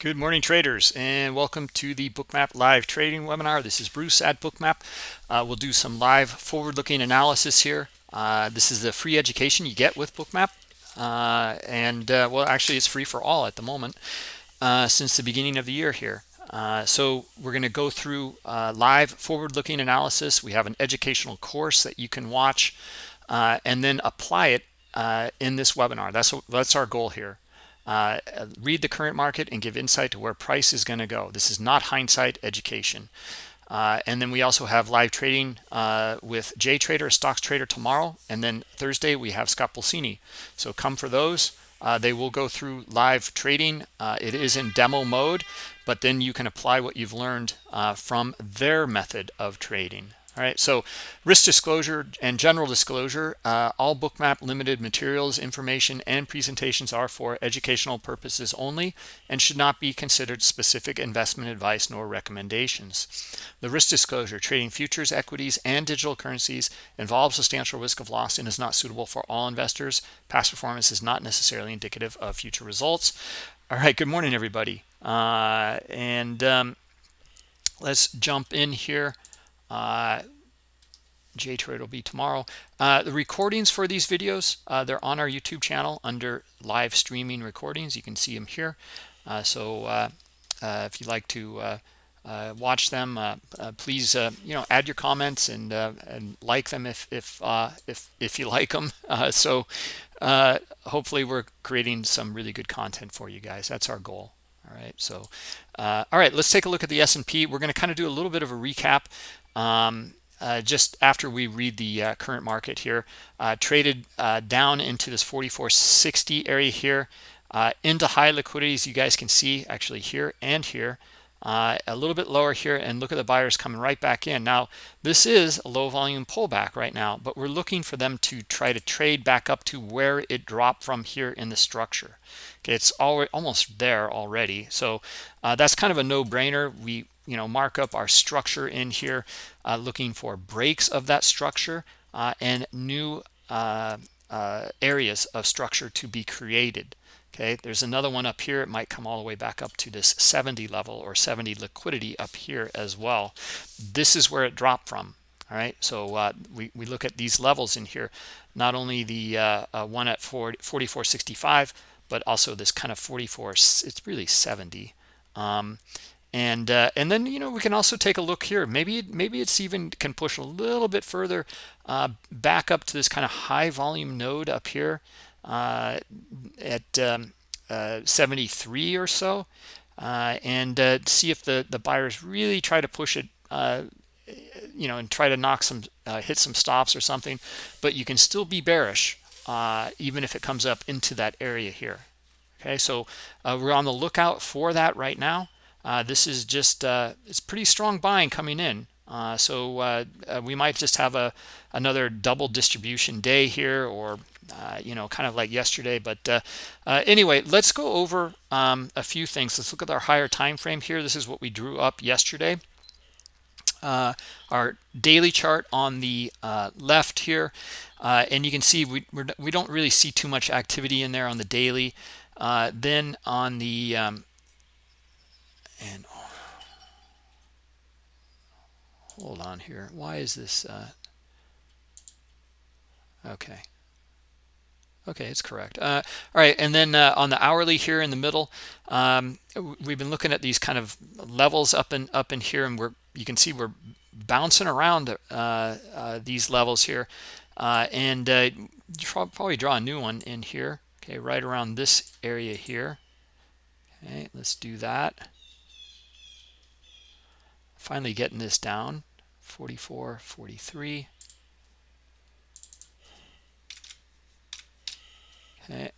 Good morning, traders, and welcome to the Bookmap live trading webinar. This is Bruce at Bookmap. Uh, we'll do some live forward-looking analysis here. Uh, this is the free education you get with Bookmap, uh, and uh, well, actually, it's free for all at the moment uh, since the beginning of the year here. Uh, so we're going to go through live forward-looking analysis. We have an educational course that you can watch and then apply it in this webinar. That's that's our goal here uh, read the current market and give insight to where price is going to go. This is not hindsight education. Uh, and then we also have live trading uh, with Jay Trader, stocks trader tomorrow. And then Thursday we have Scott Pulcini. So come for those. Uh, they will go through live trading. Uh, it is in demo mode, but then you can apply what you've learned uh, from their method of trading. All right, so risk disclosure and general disclosure, uh, all bookmap limited materials, information, and presentations are for educational purposes only and should not be considered specific investment advice nor recommendations. The risk disclosure, trading futures, equities, and digital currencies involves substantial risk of loss and is not suitable for all investors. Past performance is not necessarily indicative of future results. All right, good morning, everybody. Uh, and um, let's jump in here. Uh, JTrade will be tomorrow. Uh, the recordings for these videos, uh, they're on our YouTube channel under live streaming recordings. You can see them here. Uh, so uh, uh, if you'd like to uh, watch them, please you know add your comments and and like them if if if if you like them. so hopefully we're creating some really good content for you guys. That's our goal. All right. So all right, let's take a look at the S&P. We're going to kind of do a little bit of a recap um, uh, just after we read the uh, current market here uh, traded uh, down into this 4460 area here uh, into high liquidities you guys can see actually here and here uh, a little bit lower here and look at the buyers coming right back in. Now this is a low volume pullback right now but we're looking for them to try to trade back up to where it dropped from here in the structure. Okay it's almost there already. So that's kind of a no-brainer. We you know mark up our structure in here uh, looking for breaks of that structure uh, and new uh, uh, areas of structure to be created. Okay there's another one up here. It might come all the way back up to this 70 level or 70 liquidity up here as well. This is where it dropped from. All right so uh, we, we look at these levels in here. Not only the uh, one at 40, 4465 but also this kind of 44 it's really 70 um, and uh, and then you know we can also take a look here. Maybe maybe it's even can push a little bit further uh, back up to this kind of high volume node up here uh, at um, uh, 73 or so uh, and uh, see if the the buyers really try to push it you know and try to knock some hit some stops or something. But you can still be bearish even if it comes up into that area here. Okay so we're on the lookout for that right now uh, this is just uh, it's pretty strong buying coming in uh, so uh, we might just have a another double distribution day here or uh, you know, kind of like yesterday. But uh, uh, anyway, let's go over um, a few things. Let's look at our higher time frame here. This is what we drew up yesterday. Uh, our daily chart on the uh, left here, uh, and you can see we we're, we do not really see too much activity in there on the daily. then on the um, and hold on here. Why is this? okay Okay, it's correct. Uh, all right, and then uh, on the hourly here in the middle, um, we've been looking at these kind of levels up and up in here, and we're you can see we're bouncing around uh, uh these levels here, uh, and uh, probably draw a new one in here. Okay, right around this area here. Okay, let's do that. Finally getting this down, 44, 43. Okay.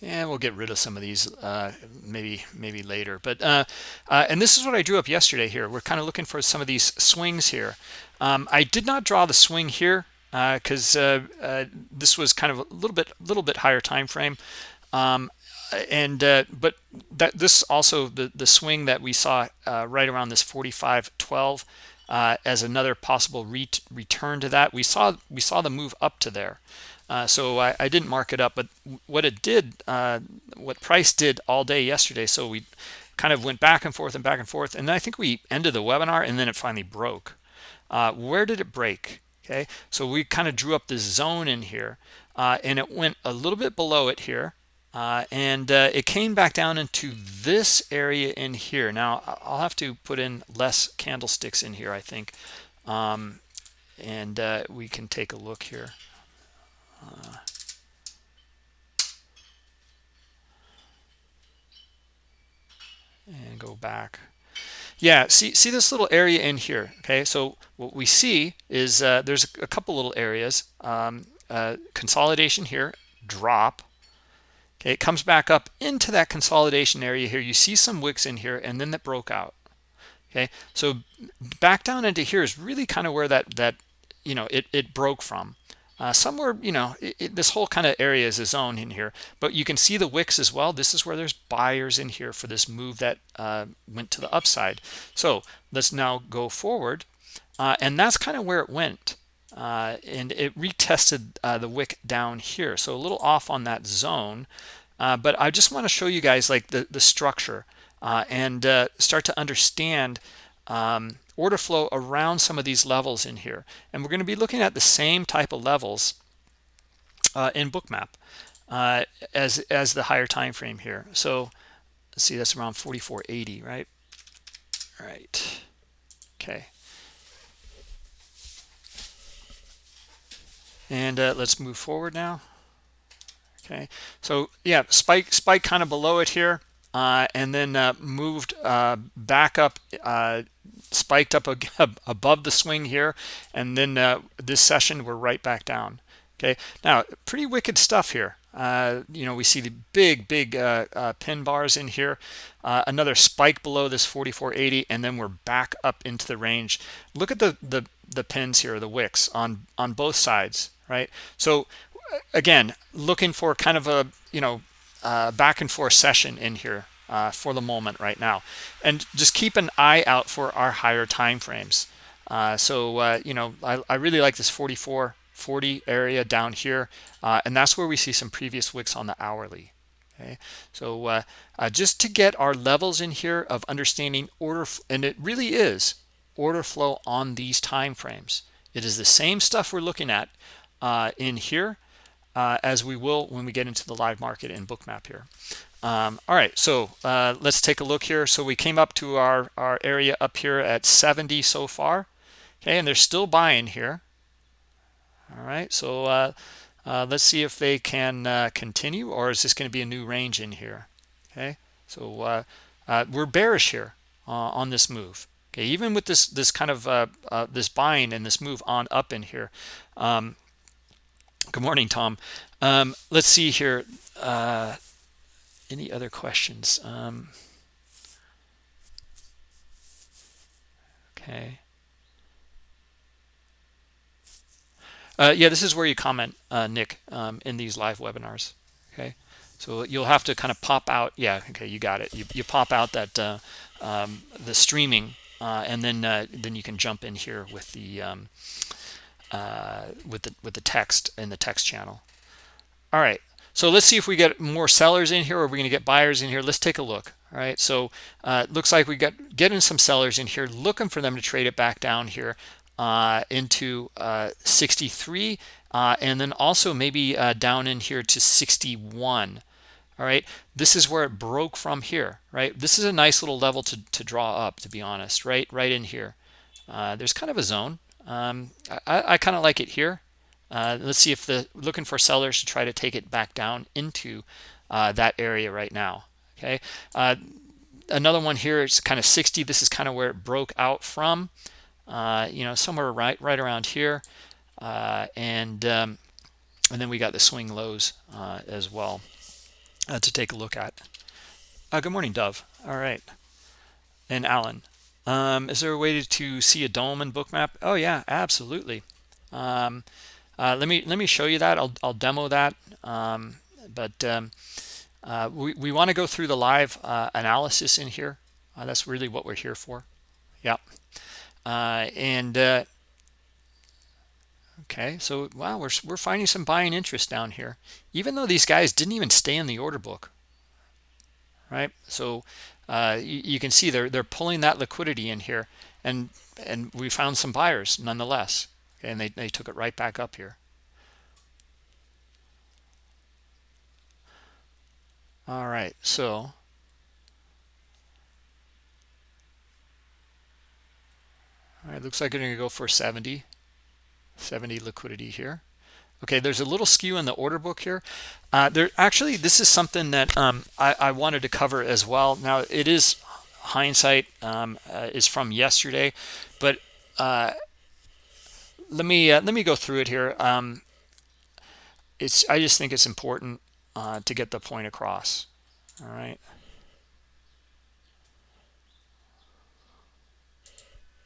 And we'll get rid of some of these uh, maybe maybe later. But uh, uh, and this is what I drew up yesterday here. We're kind of looking for some of these swings here. Um, I did not draw the swing here because uh, uh, uh, this was kind of a little bit little bit higher time frame. Um, and but that this also the the swing that we saw right around this 45.12 uh, as another possible re return to that. We saw we saw the move up to there. uh, so I, I, didn't mark it up but what it did uh, what price did all day yesterday so we kind of went back and forth and back and forth and I think we ended the webinar and then it finally broke uh, where did it break okay so we kind of drew up this zone in here uh, and it went a little bit below it here uh, and uh, it came back down into this area in here. Now I'll have to put in less candlesticks in here I think. Um, and uh, we can take a look here. Uh, and go back. Yeah see see this little area in here okay? So what we see is uh, there's a couple little areas. Um, uh, consolidation here drop it comes back up into that consolidation area here. You see some wicks in here and then that broke out. Okay? So back down into here is really kind of where that that you know it, it broke from. Uh, somewhere you know it, it, this whole kind of area is a zone in here. But you can see the wicks as well. This is where there's buyers in here for this move that uh, went to the upside. So let's now go forward. Uh, and that's kind of where it went uh, and it retested uh, the wick down here. So a little off on that zone uh, but I just want to show you guys like the the structure and start to understand um, order flow around some of these levels in here. And we're going to be looking at the same type of levels uh, in bookmap uh, as as the higher time frame here. So see that's around 4480 right? Right. Okay and uh, let's move forward now. Okay. So yeah spike spike kind of below it here uh, and then uh, moved uh, back up uh, spiked up above the swing here and then uh, this session we're right back down. Okay. Now pretty wicked stuff here. Uh, you know we see the big big pin bars in here. Another spike below this 4480 and then we're back up into the range. Look at the the the pins here the wicks on on both sides right? So again looking for kind of a you know uh, back and forth session in here uh, for the moment right now. And just keep an eye out for our higher time frames. Uh, so uh, you know I, I, really like this 44 40 area down here uh, and that's where we see some previous wicks on the hourly okay? So uh, uh, just to get our levels in here of understanding order and it really is order flow on these time frames. It is the same stuff we're looking at in here as we will when we get into the live market in bookmap here. Um, all right so uh, let's take a look here. So we came up to our our area up here at 70 so far. Okay and they're still buying here. All right so uh, uh, let's see if they can uh, continue or is this going to be a new range in here? Okay so uh, uh, we're bearish here on this move. Okay even with this this kind of this buying and this move on up in here um, good morning Tom. Um, let's see here. Any other questions? Um, okay. Uh, yeah this is where you comment uh, Nick um, in these live webinars okay? So you'll have to kind of pop out yeah okay you got it. You, you pop out that uh, um, the streaming uh, and then uh, then you can jump in here with the um, uh, with the with the text in the text channel all right so let's see if we get more sellers in here or we're going to get buyers in here. Let's take a look. All right, so uh, it looks like we got getting some sellers in here, looking for them to trade it back down here uh, into uh, 63, uh, and then also maybe uh, down in here to 61. All right, this is where it broke from here, right? This is a nice little level to, to draw up, to be honest, right? Right in here. Uh, there's kind of a zone. Um, I, I kind of like it here. Uh, let's see if the looking for sellers to try to take it back down into uh, that area right now. Okay. Uh, another one here is kind of 60. This is kind of where it broke out from. Uh, you know, somewhere right right around here, uh, and um, and then we got the swing lows uh, as well to take a look at. good morning, Dove. All right, and Alan. Um, is there a way to, see a DOM in bookmap? Oh yeah, absolutely. Um, uh, let me let me show you that. I'll, I'll demo that. Um, but um, uh, we, we want to go through the live uh, analysis in here. Uh, that's really what we're here for. Yeah. Uh, and uh, Okay, so wow, we're we're finding some buying interest down here, even though these guys didn't even stay in the order book, right? So uh, you, you, can see they're they're pulling that liquidity in here, and and we found some buyers nonetheless, and they they took it right back up here. All right, so all right, looks like they're going to go for 70. 70 liquidity here okay there's a little skew in the order book here. Uh, there actually this is something that um, I, I, wanted to cover as well. Now it is hindsight um, uh, is from yesterday but uh, let me uh, let me go through it here. Um, it's I just think it's important uh, to get the point across. All right.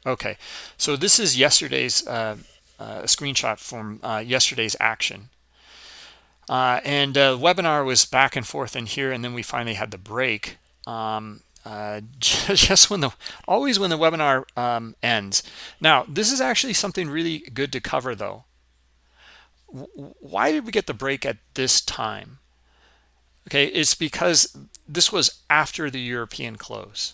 Okay. So this is yesterday's uh, a screenshot from uh, yesterday's action. Uh, and uh, webinar was back and forth in here, and then we finally had the break. Um, uh, just when the always when the webinar um, ends. Now, this is actually something really good to cover, though. Why did we get the break at this time? Okay, it's because this was after the European close.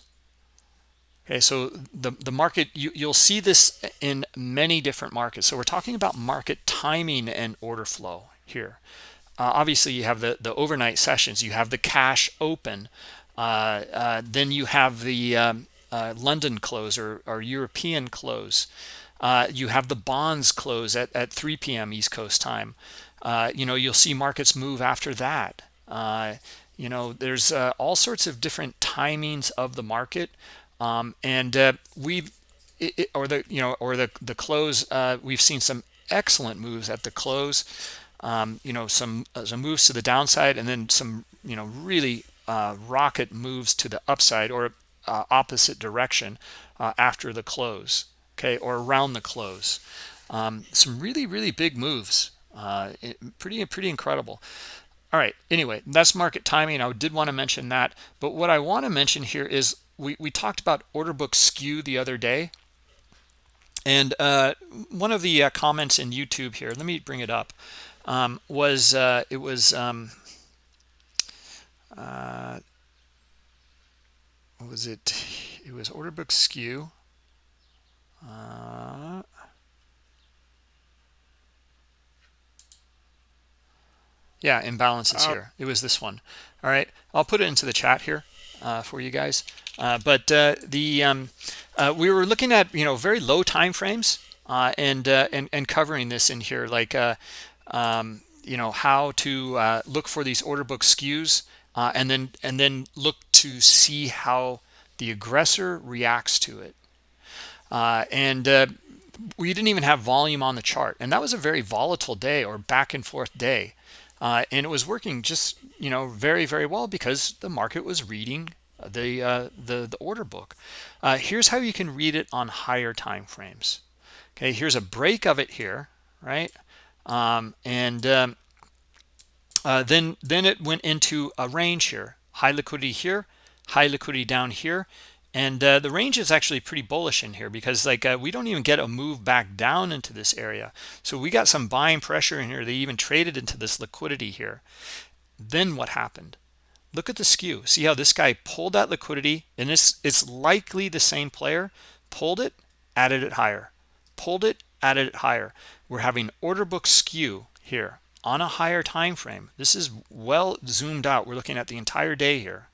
Okay, so the, the market, you, you'll see this in many different markets. So we're talking about market timing and order flow here. Uh, obviously, you have the, the overnight sessions. You have the cash open. Uh, uh, then you have the um, uh, London close or, or European close. Uh, you have the bonds close at, at 3 p.m. East Coast time. Uh, you know, you'll see markets move after that. you know, there's all sorts of different timings of the market um, and uh, we or the you know or the the close uh, we've seen some excellent moves at the close. Um, you know some uh, some moves to the downside and then some you know really uh, rocket moves to the upside or uh, opposite direction uh, after the close okay or around the close. Um, some really really big moves pretty pretty incredible. All right anyway that's market timing. I did want to mention that but what i want to mention here is we, we talked about order book skew the other day. And uh, one of the uh, comments in YouTube here, let me bring it up, um, was uh, it was um, uh, what was it? It was order book skew. Uh, yeah, imbalances uh, here. It was this one. All right, I'll put it into the chat here uh, for you guys. Uh, but uh, the um, uh, we were looking at you know very low time frames uh, and uh, and and covering this in here like um, you know how to look for these order book skews and then and then look to see how the aggressor reacts to it and we didn't even have volume on the chart and that was a very volatile day or back and forth day uh, and it was working just you know very very well because the market was reading the uh, the the order book. Uh, here's how you can read it on higher time frames okay here's a break of it here right? Um, and um, uh, then then it went into a range here. High liquidity here high liquidity down here and uh, the range is actually pretty bullish in here because like uh, we don't even get a move back down into this area. So we got some buying pressure in here. They even traded into this liquidity here. Then what happened? Look at the skew. See how this guy pulled that liquidity and this it's likely the same player pulled it added it higher. Pulled it added it higher. We're having order book skew here on a higher time frame. This is well zoomed out. We're looking at the entire day here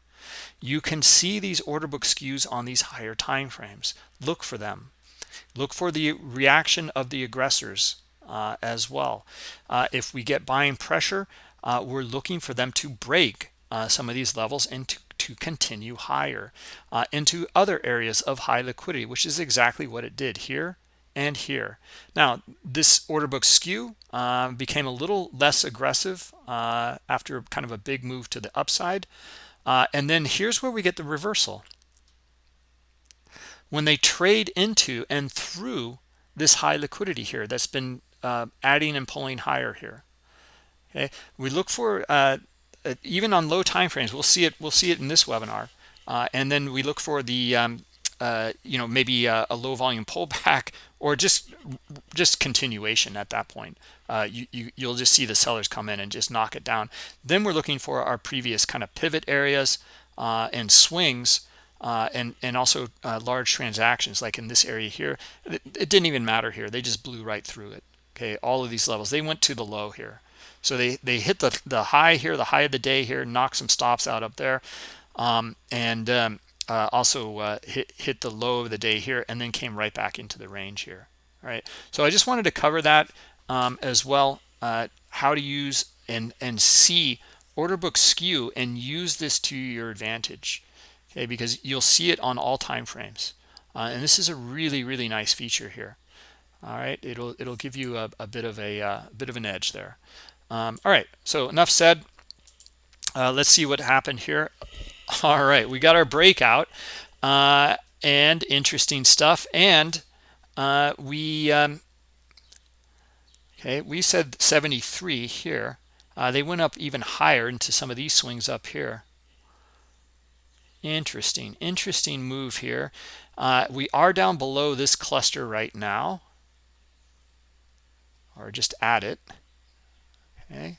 you can see these order book skews on these higher time frames. Look for them. Look for the reaction of the aggressors uh, as well. Uh, if we get buying pressure uh, we're looking for them to break uh, some of these levels and to, to continue higher uh, into other areas of high liquidity which is exactly what it did here and here. Now this order book skew uh, became a little less aggressive after kind of a big move to the upside uh, and then here's where we get the reversal. When they trade into and through this high liquidity here that's been uh, adding and pulling higher here. Okay, we look for uh, uh even on low time frames. We'll see it. We'll see it in this webinar, uh, and then we look for the um, uh, you know maybe a, a, low volume pullback or just just continuation at that point uh, you, you you'll just see the sellers come in and just knock it down. Then we're looking for our previous kind of pivot areas uh, and swings uh, and and also uh, large transactions like in this area here. It, it, didn't even matter here. They just blew right through it. Okay all of these levels. They went to the low here. So they they hit the the high here the high of the day here knock some stops out up there um, and um, uh, also uh, hit hit the low of the day here and then came right back into the range here all right? So i just wanted to cover that um, as well uh, how to use and and see order book skew and use this to your advantage okay? Because you'll see it on all time frames. Uh, and this is a really really nice feature here. All right it'll it'll give you a, a bit of a uh, bit of an edge there. Um, all right so enough said. Uh, let's see what happened here. All right we got our breakout uh, and interesting stuff. And uh, we um, okay we said 73 here. Uh, they went up even higher into some of these swings up here. Interesting interesting move here. Uh, we are down below this cluster right now. Or just add it. Okay.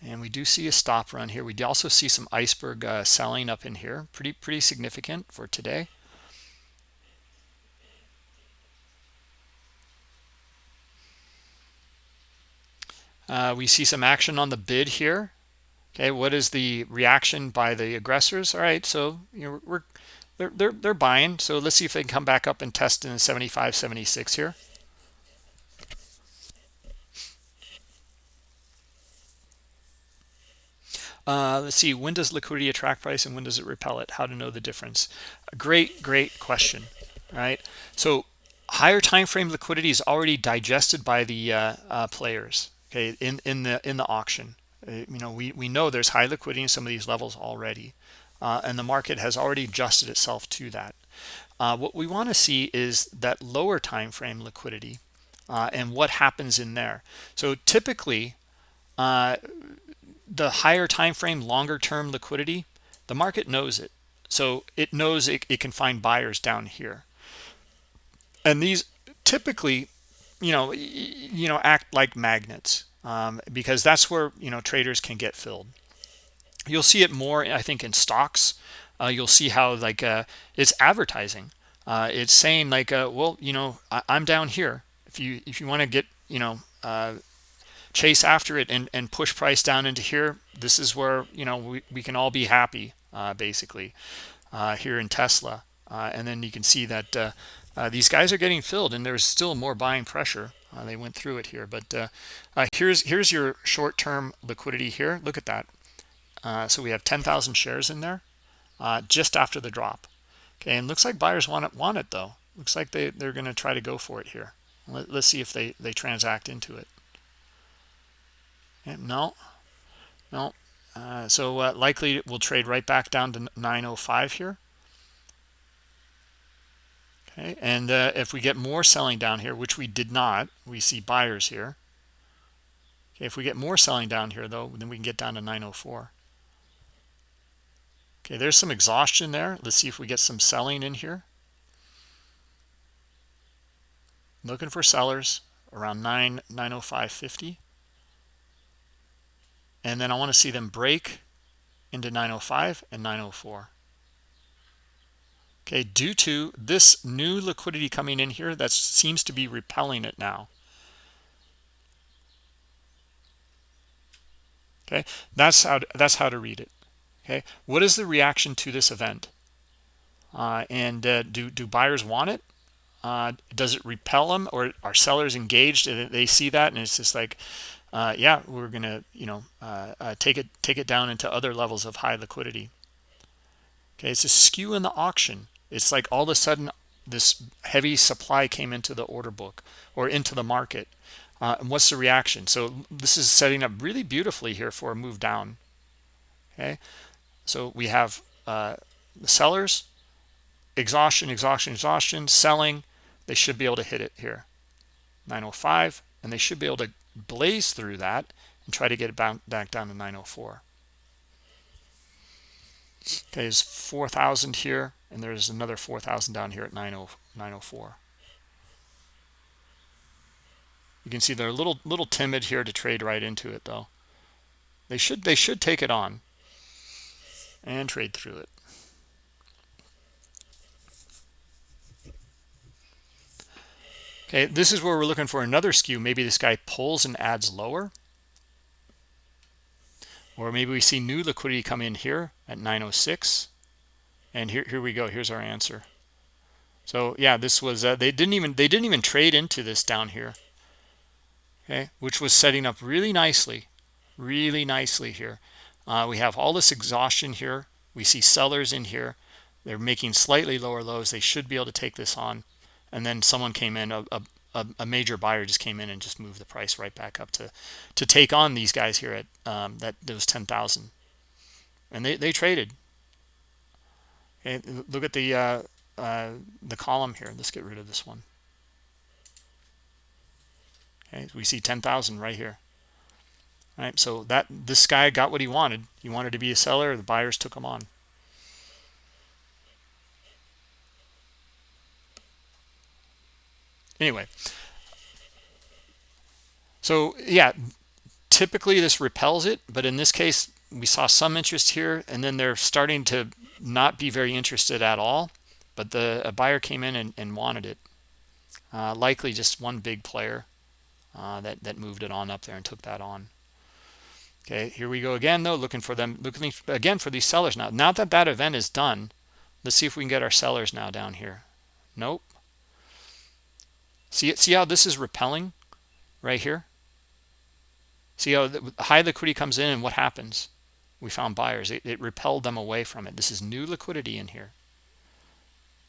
And we do see a stop run here. We also see some iceberg uh, selling up in here. Pretty pretty significant for today uh, we see some action on the bid here okay what is the reaction by the aggressors all right so you know we're they're they're, they're buying so let's see if they can come back up and test in 75 76 here Uh, let's see, when does liquidity attract price and when does it repel it? How to know the difference? A great, great question, right? So higher time frame liquidity is already digested by the uh, uh, players, okay, in, in the in the auction. Uh, you know, we, we know there's high liquidity in some of these levels already, uh, and the market has already adjusted itself to that. Uh, what we want to see is that lower time frame liquidity and what happens in there. So typically, the higher time frame longer term liquidity the market knows it so it knows it, it can find buyers down here and these typically you know you know act like magnets um, because that's where you know traders can get filled. You'll see it more i think in stocks. Uh, you'll see how like uh, it's advertising. Uh, it's saying like uh, well you know I, am down here. If you if you want to get you know uh, chase after it and, and push price down into here this is where you know we, we can all be happy uh, basically here in Tesla. And then you can see that these guys are getting filled and there's still more buying pressure uh, they went through it here but here's here's your short-term liquidity here. Look at that. So we have 10,000 shares in there just after the drop. Okay and looks like buyers want it want it though. Looks like they they're going to try to go for it here. Let, let's see if they they transact into it. No, no. Uh, so uh, likely we'll trade right back down to 905 here. Okay, and uh, if we get more selling down here, which we did not, we see buyers here. Okay, if we get more selling down here though, then we can get down to 904. Okay, there's some exhaustion there. Let's see if we get some selling in here. Looking for sellers around 9 905.50 and then I want to see them break into 905 and 904 okay due to this new liquidity coming in here that seems to be repelling it now okay that's how to, that's how to read it okay what is the reaction to this event uh, and uh, do do buyers want it uh, does it repel them or are sellers engaged and they see that and it's just like uh, yeah, we're to, you know, uh, uh, take it take it down into other levels of high liquidity. Okay, it's a skew in the auction. It's like all of a sudden this heavy supply came into the order book or into the market. Uh, and what's the reaction? So this is setting up really beautifully here for a move down. Okay, so we have uh, the sellers, exhaustion, exhaustion, exhaustion, selling. They should be able to hit it here. 905, and they should be able to blaze through that and try to get it back down to 904 okay there's 4000 here and there's another 4000 down here at 904 you can see they're a little little timid here to trade right into it though. They should they should take it on and trade through it. Okay this is where we're looking for another skew. Maybe this guy pulls and adds lower. Or maybe we see new liquidity come in here at 906 and here here we go. Here's our answer. So yeah this was uh, they didn't even they didn't even trade into this down here. Okay? Which was setting up really nicely really nicely here. Uh, we have all this exhaustion here. We see sellers in here. They're making slightly lower lows. They should be able to take this on. And then someone came in a, a, a major buyer just came in and just moved the price right back up to to take on these guys here at um, that those 10,000 and they, they traded okay look at the uh, uh, the column here. Let's get rid of this one. Okay we see 10,000 right here. All right so that this guy got what he wanted. He wanted to be a seller. The buyers took him on. Anyway. So yeah typically this repels it but in this case we saw some interest here and then they're starting to not be very interested at all but the a buyer came in and, and wanted it. Uh, likely just one big player uh, that that moved it on up there and took that on. Okay here we go again though looking for them looking again for these sellers now. Now that that event is done. Let's see if we can get our sellers now down here. Nope. See see how this is repelling right here? See how the high liquidity comes in and what happens we found buyers. It, it repelled them away from it. This is new liquidity in here.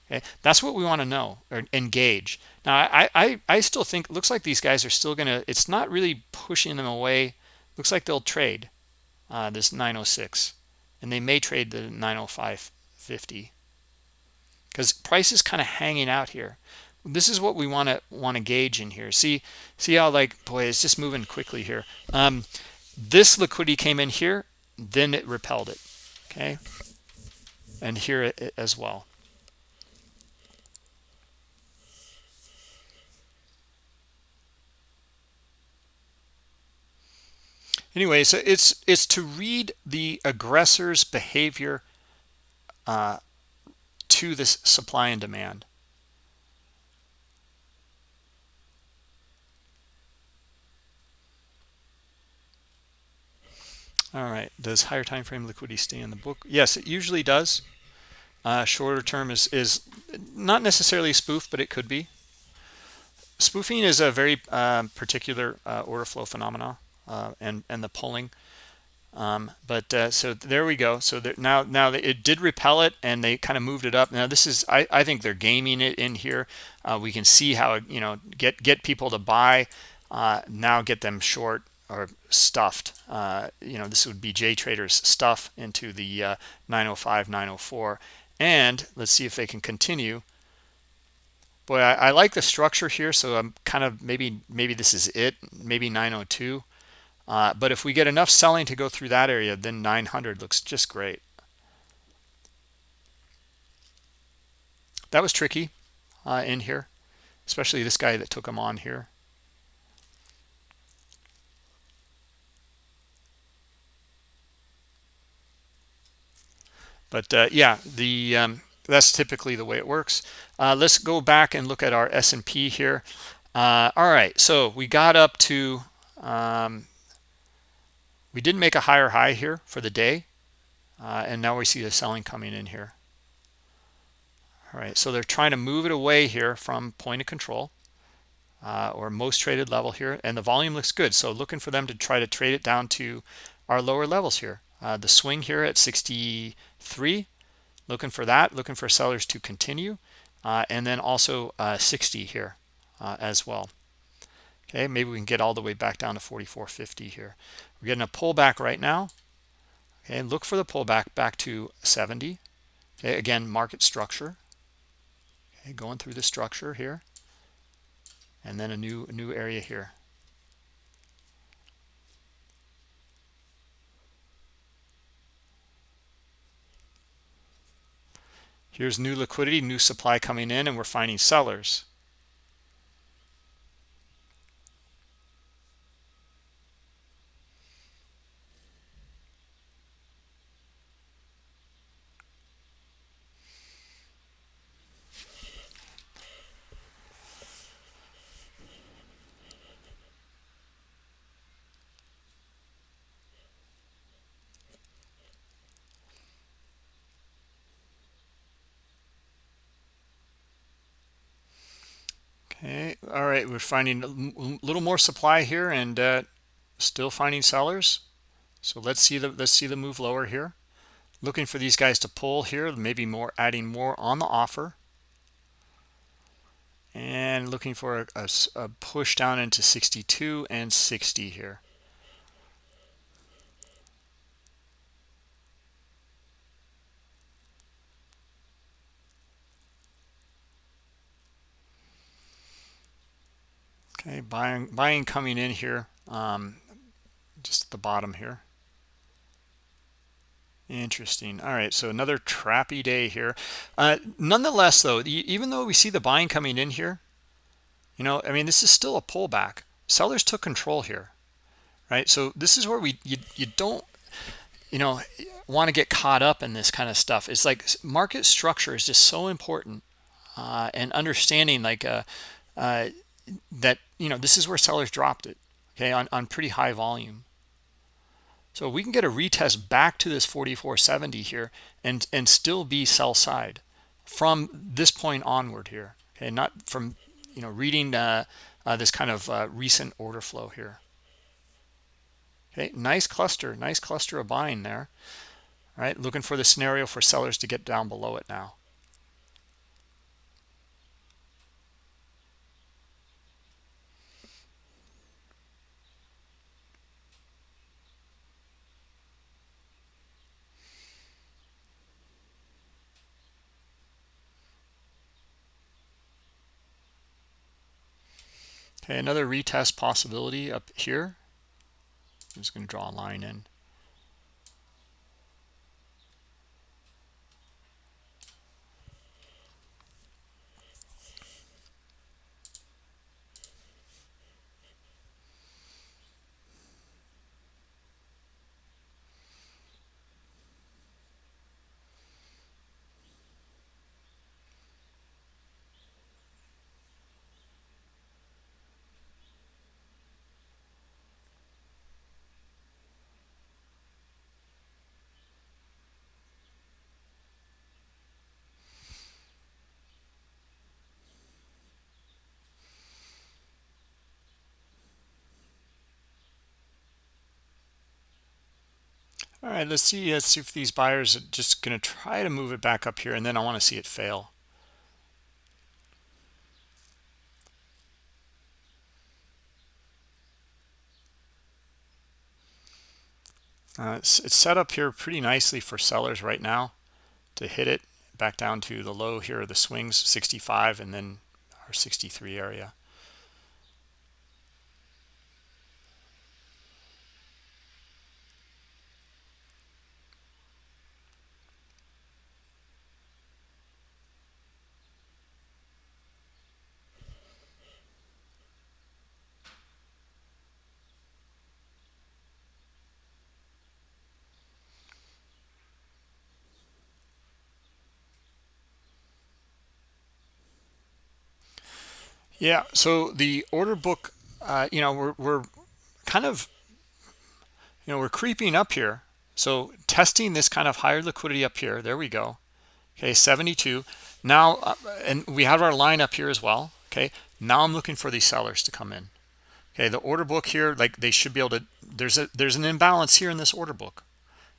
Okay? That's what we want to know or engage. Now i i i still think looks like these guys are still gonna it's not really pushing them away. Looks like they'll trade uh, this 906 and they may trade the 905.50 because price is kind of hanging out here. This is what we want to want to gauge in here. See see how like boy it's just moving quickly here. Um this liquidity came in here then it repelled it okay? And here as well. Anyway so it's it's to read the aggressor's behavior uh, to this supply and demand all right. Does higher time frame liquidity stay in the book? Yes it usually does. Uh, shorter term is is not necessarily spoof but it could be. Spoofing is a very um, particular uh, order flow phenomena uh, and and the pulling. Um, but uh, so there we go. So now now it did repel it and they kind of moved it up. Now this is I, I think they're gaming it in here. Uh, we can see how you know get get people to buy uh, now get them short or stuffed. Uh, you know this would be j traders stuff into the uh, 905 904 and let's see if they can continue. Boy I, I, like the structure here so i'm kind of maybe maybe this is it maybe 902 uh, but if we get enough selling to go through that area then 900 looks just great. That was tricky uh, in here especially this guy that took them on here but uh, yeah the um, that's typically the way it works. Uh, let's go back and look at our S&P here. Uh, all right so we got up to um, we didn't make a higher high here for the day uh, and now we see the selling coming in here. All right so they're trying to move it away here from point of control uh, or most traded level here and the volume looks good. So looking for them to try to trade it down to our lower levels here. Uh, the swing here at 63 looking for that looking for sellers to continue uh, and then also uh, 60 here uh, as well. Okay maybe we can get all the way back down to 44.50 here. We're getting a pullback right now. Okay look for the pullback back to 70 okay again market structure. Okay going through the structure here. And then a new new area here here's new liquidity new supply coming in and we're finding sellers Okay, all right, we're finding a little more supply here and uh, still finding sellers. So let's see the let's see the move lower here. Looking for these guys to pull here, maybe more adding more on the offer. And looking for a, a, a push down into 62 and 60 here. Okay, buying buying coming in here, um, just at the bottom here. Interesting. All right, so another trappy day here. Uh, nonetheless, though, even though we see the buying coming in here, you know, I mean, this is still a pullback. Sellers took control here, right? So this is where we you you don't you know want to get caught up in this kind of stuff. It's like market structure is just so important, uh, and understanding like uh, uh, that you know this is where sellers dropped it okay on, on pretty high volume. So we can get a retest back to this 4470 here and and still be sell side from this point onward here okay not from you know reading uh, uh, this kind of uh, recent order flow here. Okay nice cluster nice cluster of buying there right? Looking for the scenario for sellers to get down below it now Okay, another retest possibility up here. I'm just going to draw a line in. All right, let's see, let's see if these buyers are just going to try to move it back up here, and then I want to see it fail. Uh, it's, it's set up here pretty nicely for sellers right now to hit it back down to the low here of the swings, 65, and then our 63 area. Yeah, so the order book, uh, you know, we're, we're kind of, you know, we're creeping up here. So testing this kind of higher liquidity up here. There we go. Okay, 72. Now, uh, and we have our line up here as well. Okay, now I'm looking for these sellers to come in. Okay, the order book here, like they should be able to, there's a there's an imbalance here in this order book.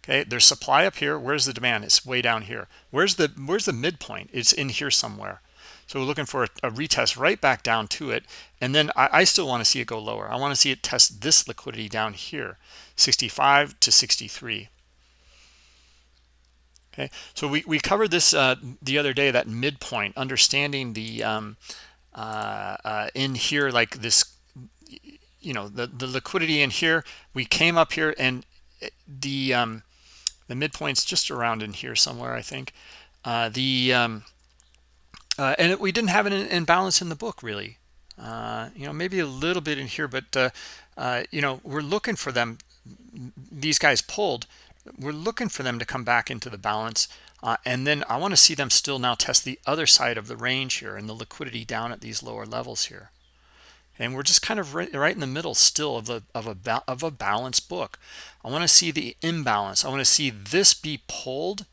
Okay, there's supply up here. Where's the demand? It's way down here. Where's the where's the midpoint? It's in here somewhere. So we're looking for a, a retest right back down to it. And then I, I still want to see it go lower. I want to see it test this liquidity down here, 65 to 63. Okay, so we, we covered this uh, the other day, that midpoint, understanding the um, uh, uh, in here, like this, you know, the, the liquidity in here, we came up here and the um, the midpoint's just around in here somewhere, I think. uh, the um, uh, and we didn't have an imbalance in the book really. Uh, you know maybe a little bit in here but uh, uh, you know we're looking for them these guys pulled. We're looking for them to come back into the balance uh, and then I want to see them still now test the other side of the range here and the liquidity down at these lower levels here. And we're just kind of right, right in the middle still of a of a of a balanced book. I want to see the imbalance. I want to see this be pulled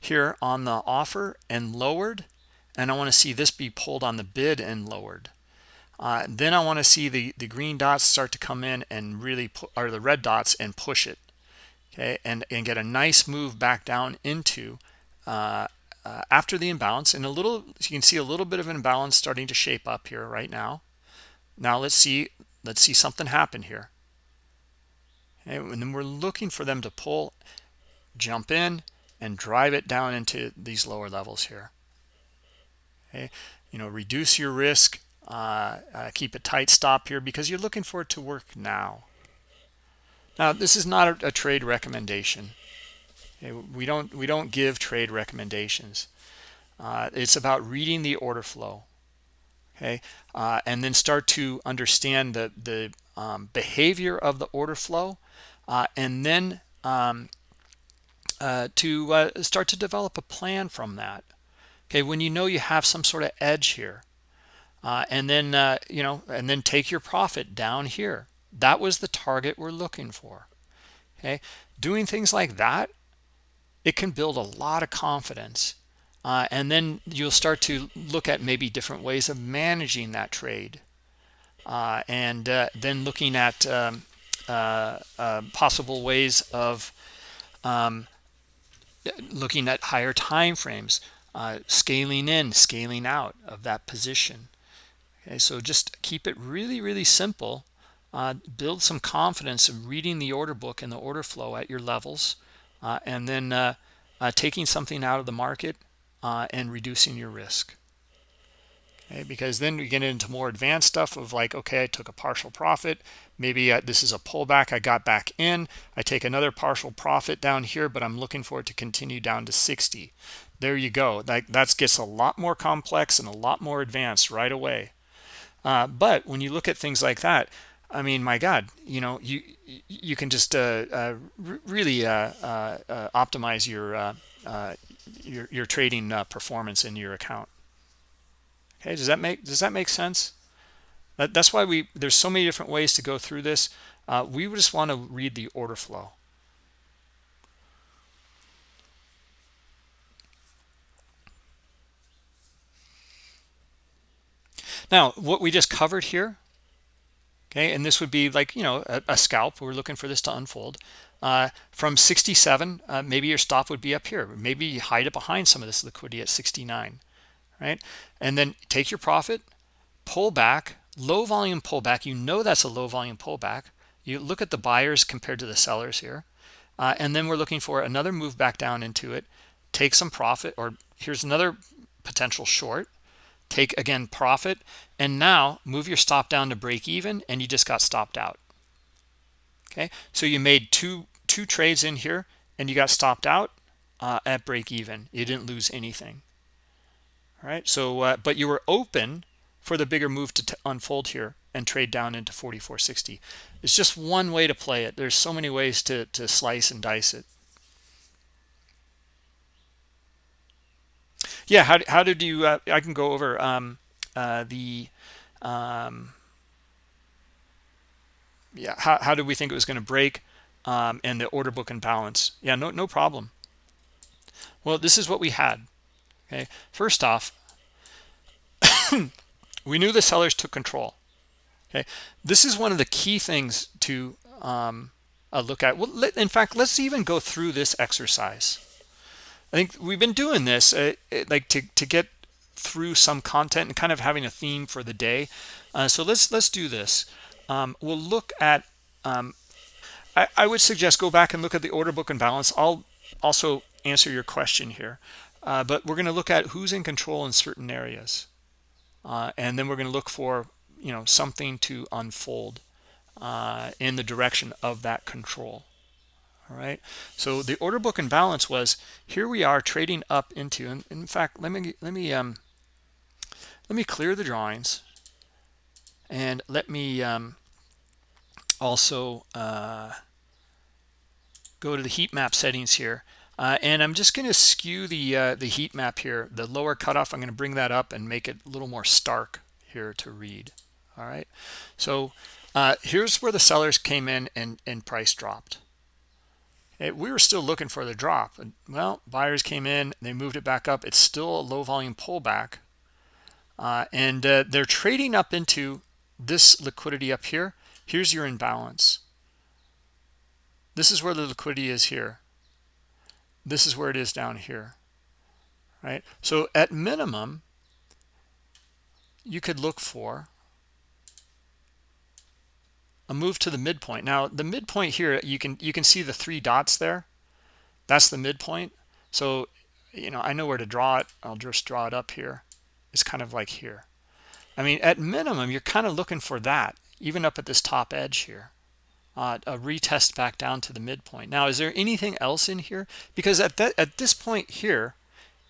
here on the offer and lowered and I want to see this be pulled on the bid and lowered. Uh, then I want to see the the green dots start to come in and really put or the red dots and push it okay? And and get a nice move back down into uh, uh, after the imbalance and a little you can see a little bit of an imbalance starting to shape up here right now. Now let's see let's see something happen here. Okay, and then we're looking for them to pull jump in and drive it down into these lower levels here okay? You know reduce your risk uh, uh, keep a tight stop here because you're looking for it to work now. Now this is not a, a trade recommendation. Okay? we don't we don't give trade recommendations. Uh, it's about reading the order flow okay? Uh, and then start to understand the the um, behavior of the order flow uh, and then um, uh, to start to develop a plan from that okay when you know you have some sort of edge here uh, and then uh, you know and then take your profit down here. That was the target we're looking for okay? Doing things like that it can build a lot of confidence uh, and then you'll start to look at maybe different ways of managing that trade uh, and uh, then looking at um, uh, possible ways of um, looking at higher time frames uh, scaling in scaling out of that position. Okay so just keep it really really simple. Uh, build some confidence in reading the order book and the order flow at your levels uh, and then uh, uh, taking something out of the market uh, and reducing your risk. Okay because then we get into more advanced stuff of like okay i took a partial profit. Maybe this is a pullback. I got back in. I take another partial profit down here but i'm looking for it to continue down to 60 there you go. That that gets a lot more complex and a lot more advanced right away. Uh, but when you look at things like that i mean my god you know you you can just uh, uh, really uh, uh, optimize your your, your trading performance in your account. Okay does that make does that make sense? That, that's why we there's so many different ways to go through this. Uh, we just want to read the order flow now what we just covered here okay and this would be like you know a, a scalp. We're looking for this to unfold. Uh, from 67 uh, maybe your stop would be up here. Maybe you hide it behind some of this liquidity at 69 right? And then take your profit pull back low volume pullback you know that's a low volume pullback you look at the buyers compared to the sellers here. Uh, and then we're looking for another move back down into it. Take some profit or here's another potential short take again profit and now move your stop down to break even and you just got stopped out. Okay? So you made two two trades in here and you got stopped out uh, at break even. You didn't lose anything. All right so uh, but you were open for the bigger move to unfold here and trade down into 4460 it's just one way to play it. There's so many ways to to slice and dice it yeah how, how did you uh, i can go over um, uh, the um, yeah how, how did we think it was going to break um, and the order book and balance? Yeah no no problem. Well this is what we had okay? First off we knew the sellers took control okay? This is one of the key things to um, uh, look at. Well let, in fact let's even go through this exercise i think we've been doing this uh, like to, to get through some content and kind of having a theme for the day. Uh, so let's let's do this. Um, we'll look at um, I, I, would suggest go back and look at the order book and balance. I'll also answer your question here. Uh, but we're going to look at who's in control in certain areas. Uh, and then we're going to look for you know something to unfold uh, in the direction of that control all right so the order book imbalance was here we are trading up into and in fact let me let me um let me clear the drawings and let me um also uh go to the heat map settings here. Uh, and I'm just going to skew the uh, the heat map here. The lower cutoff I'm going to bring that up and make it a little more stark here to read. All right so uh, here's where the sellers came in and, and price dropped it, we were still looking for the drop well buyers came in they moved it back up. It's still a low volume pullback uh, and uh, they're trading up into this liquidity up here. Here's your imbalance. This is where the liquidity is here. This is where it is down here right? So at minimum you could look for a move to the midpoint. Now the midpoint here you can you can see the three dots there. That's the midpoint. So you know i know where to draw it. I'll just draw it up here. It's kind of like here. I mean at minimum you're kind of looking for that even up at this top edge here uh, a retest back down to the midpoint. Now is there anything else in here? Because at that at this point here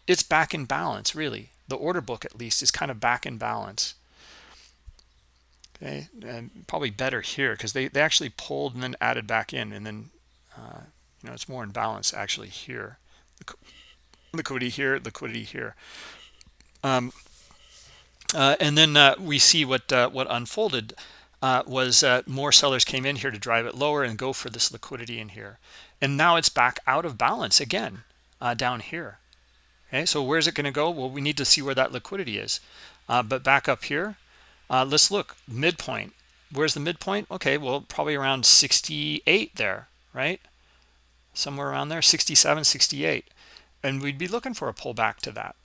it's back in balance really. The order book at least is kind of back in balance okay and probably better here because they, they actually pulled and then added back in and then uh, you know it's more in balance actually here. Liquidity here liquidity here. Um, uh, and then uh, we see what uh, what unfolded uh, was uh, more sellers came in here to drive it lower and go for this liquidity in here. And now it's back out of balance again down here. Okay so where's it going to go? Well we need to see where that liquidity is. But back up here uh, let's look midpoint. Where's the midpoint? Okay, well, probably around 68 there, right? Somewhere around there, 67, 68. And we'd be looking for a pullback to that.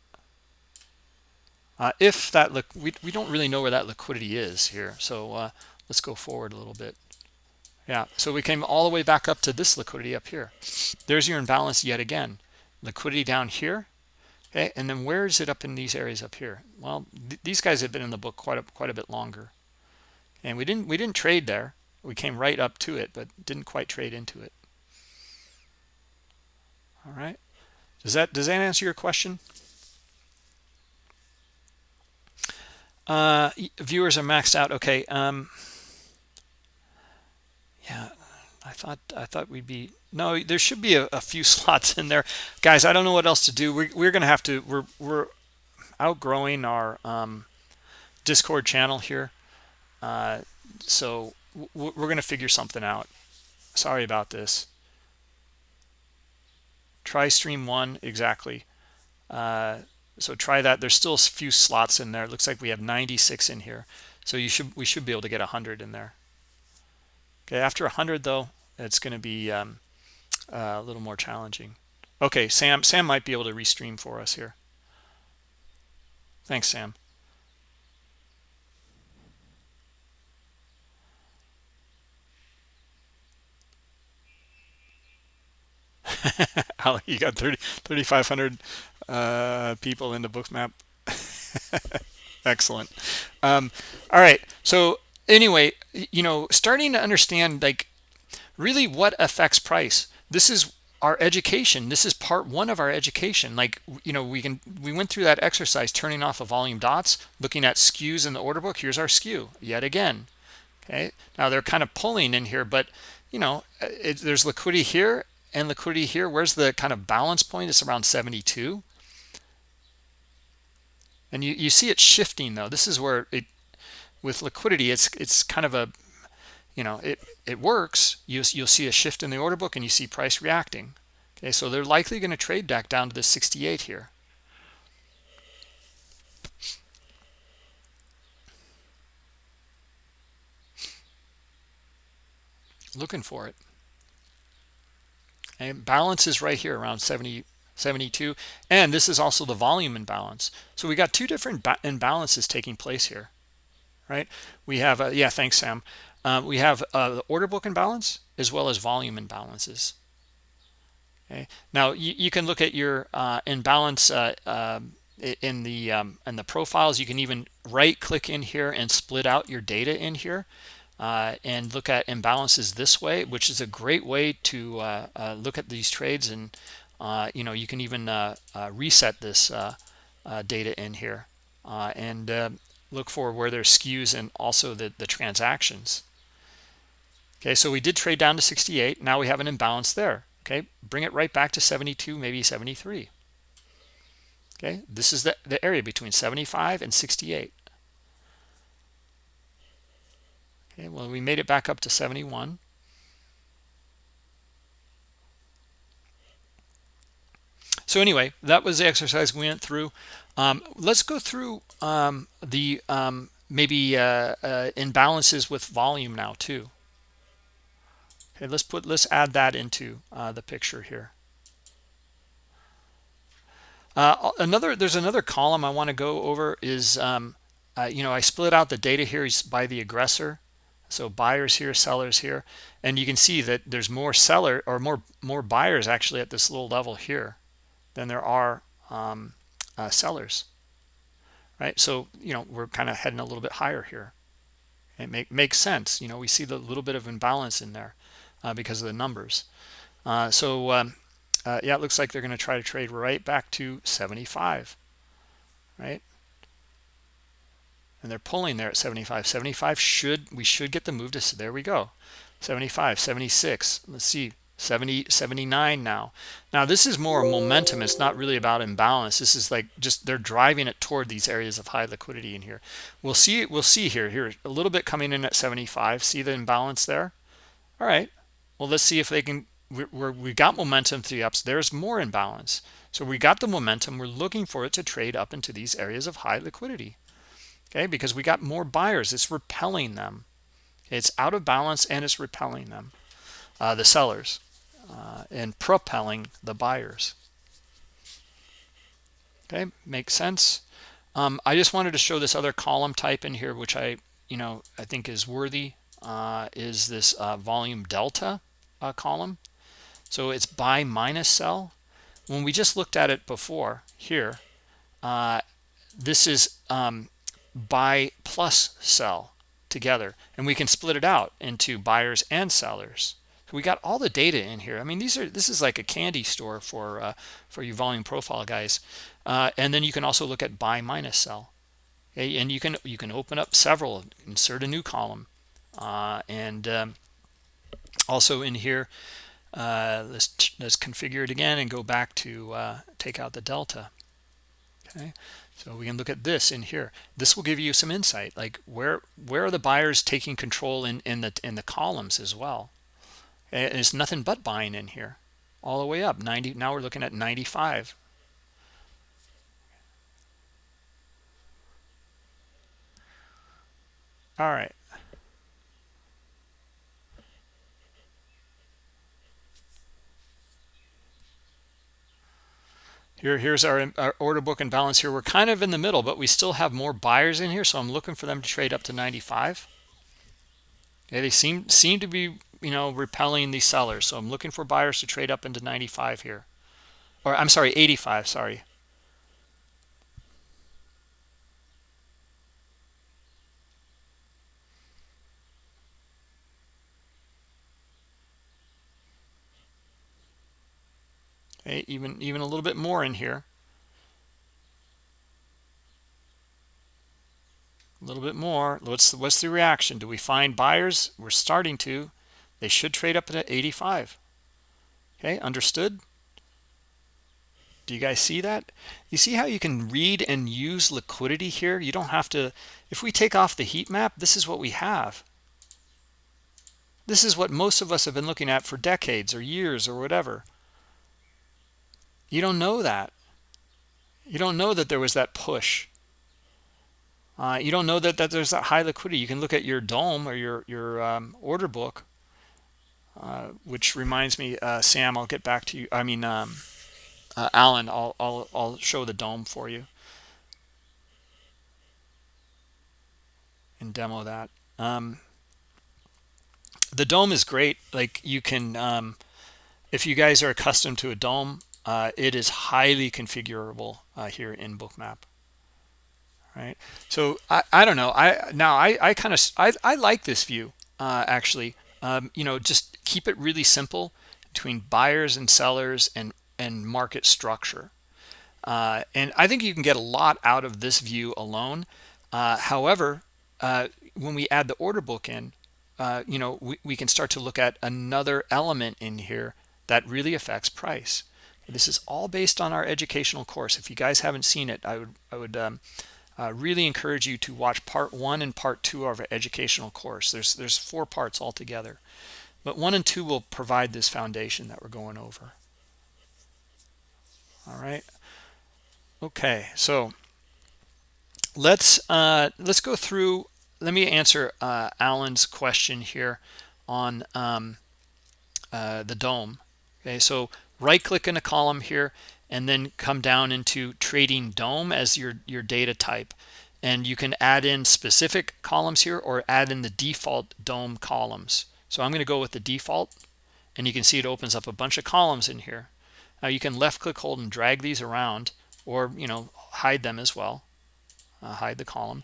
Uh, if that look, we, we don't really know where that liquidity is here. So uh, let's go forward a little bit. Yeah, so we came all the way back up to this liquidity up here. There's your imbalance yet again. Liquidity down here, Okay, and then where is it up in these areas up here? Well, th these guys have been in the book quite a, quite a bit longer, and we didn't we didn't trade there. We came right up to it, but didn't quite trade into it. All right, does that does that answer your question? Uh, viewers are maxed out. Okay. Um, yeah, I thought I thought we'd be no there should be a, a, few slots in there. Guys i don't know what else to do. We're, we're gonna have to we're we're outgrowing our um, discord channel here. Uh, so we're gonna figure something out. Sorry about this. Try stream one exactly. Uh, so try that. There's still a few slots in there. It looks like we have 96 in here. So you should we should be able to get 100 in there. Okay after 100 though it's going to be um, uh, a little more challenging. Okay, Sam. Sam might be able to restream for us here. Thanks, Sam. you got 30 3500 uh, people in the Bookmap excellent um, all right so anyway you know starting to understand like really what affects price this is our education. This is part one of our education. Like you know we can we went through that exercise turning off a volume dots looking at skews in the order book. Here's our skew yet again. Okay? Now they're kind of pulling in here but you know uh, it, there's liquidity here and liquidity here. Where's the kind of balance point? It's around 72 and you you see it shifting though. This is where it with liquidity it's it's kind of a you know it it works you, you'll see a shift in the order book and you see price reacting. Okay so they're likely going to trade back down to the 68 here. Looking for it. And balance is right here around 70 72 and this is also the volume imbalance. So we got two different imbalances taking place here right? We have a, yeah thanks sam uh, we have uh, the order book imbalance as well as volume imbalances. Okay. Now you, you can look at your uh, imbalance uh, um, in the um, in the profiles. You can even right click in here and split out your data in here. uh, and look at imbalances this way, which is a great way to uh, uh, look at these trades. And, uh, you know, you can even uh, uh, reset this data in here and look for where there's skews and also the, the transactions. Okay, so we did trade down to 68. Now we have an imbalance there. Okay, bring it right back to 72, maybe 73. Okay, this is the, the area between 75 and 68. Okay, well, we made it back up to 71. So anyway, that was the exercise we went through. Um, let's go through um, the um, maybe uh, uh, imbalances with volume now too. Okay, let's put let's add that into uh, the picture here. Uh, another there's another column I want to go over is um, uh, you know I split out the data here by the aggressor. So buyers here sellers here. And you can see that there's more seller or more more buyers actually at this little level here than there are um, uh, sellers right? So you know we're kind of heading a little bit higher here. It make, makes sense. You know we see the little bit of imbalance in there uh, because of the numbers. Uh, so um, uh, yeah it looks like they're going to try to trade right back to 75 right? And they're pulling there at 75 75 should we should get the move to there we go. 75 76 let's see 70 79 now. Now this is more momentum. It's not really about imbalance. This is like just they're driving it toward these areas of high liquidity in here. We'll see we'll see here. Here a little bit coming in at 75 see the imbalance there? All right well let's see if they can we we got momentum to the ups. There's more imbalance. So we got the momentum. We're looking for it to trade up into these areas of high liquidity. Okay? Because we got more buyers. It's repelling them. It's out of balance and it's repelling them. Uh, the sellers uh, and propelling the buyers. Okay? Makes sense? Um, I just wanted to show this other column type in here which I you know I think is worthy uh, is this uh, volume delta uh, column. So it's buy minus sell when we just looked at it before here uh, this is um, buy plus sell together. And we can split it out into buyers and sellers. So we got all the data in here. I mean these are this is like a candy store for uh, for you volume profile guys. Uh, and then you can also look at buy minus sell okay and you can you can open up several insert a new column. Uh, and um, also in here uh, let's let's configure it again and go back to uh, take out the delta okay so we can look at this in here. This will give you some insight, like where where are the buyers taking control in in the in the columns as well. And it's nothing but buying in here, all the way up 90. Now we're looking at 95. All right. Here, here's our, our, order book and balance here. We're kind of in the middle, but we still have more buyers in here, so I'm looking for them to trade up to 95. Okay, they seem seem to be, you know, repelling these sellers, so I'm looking for buyers to trade up into 95 here. Or I'm sorry, 85, sorry. Okay even even a little bit more in here. A little bit more. What's the, what's the reaction? Do we find buyers we're starting to they should trade up at 85 okay understood. Do you guys see that? You see how you can read and use liquidity here? You don't have to if we take off the heat map this is what we have. This is what most of us have been looking at for decades or years or whatever you don't know that. You don't know that there was that push. Uh, you don't know that, that there's that high liquidity. You can look at your DOM or your, your um, order book, uh, which reminds me, uh, Sam, I'll get back to you. I mean, um, uh, Alan, I'll, I'll, I'll show the DOM for you and demo that. Um, the DOM is great. Like you can, um, if you guys are accustomed to a DOM, uh, it is highly configurable uh, here in bookmap. Right? So i i don't know. I now i i kind of I, I like this view uh, actually. Um, you know just keep it really simple between buyers and sellers and and market structure. Uh, and I think you can get a lot out of this view alone. Uh, however uh, when we add the order book in you know we, we can start to look at another element in here that really affects price this is all based on our educational course. If you guys haven't seen it I would I would um, uh, really encourage you to watch part one and part two of our educational course. There's there's four parts altogether. But one and two will provide this foundation that we're going over. All right. Okay so let's uh let's go through let me answer uh alan's question here on um uh the DOM. Okay so right click in a column here and then come down into trading DOM as your your data type. And you can add in specific columns here or add in the default DOM columns. So i'm going to go with the default and you can see it opens up a bunch of columns in here. Now you can left click hold and drag these around or you know hide them as well. Uh, hide the column.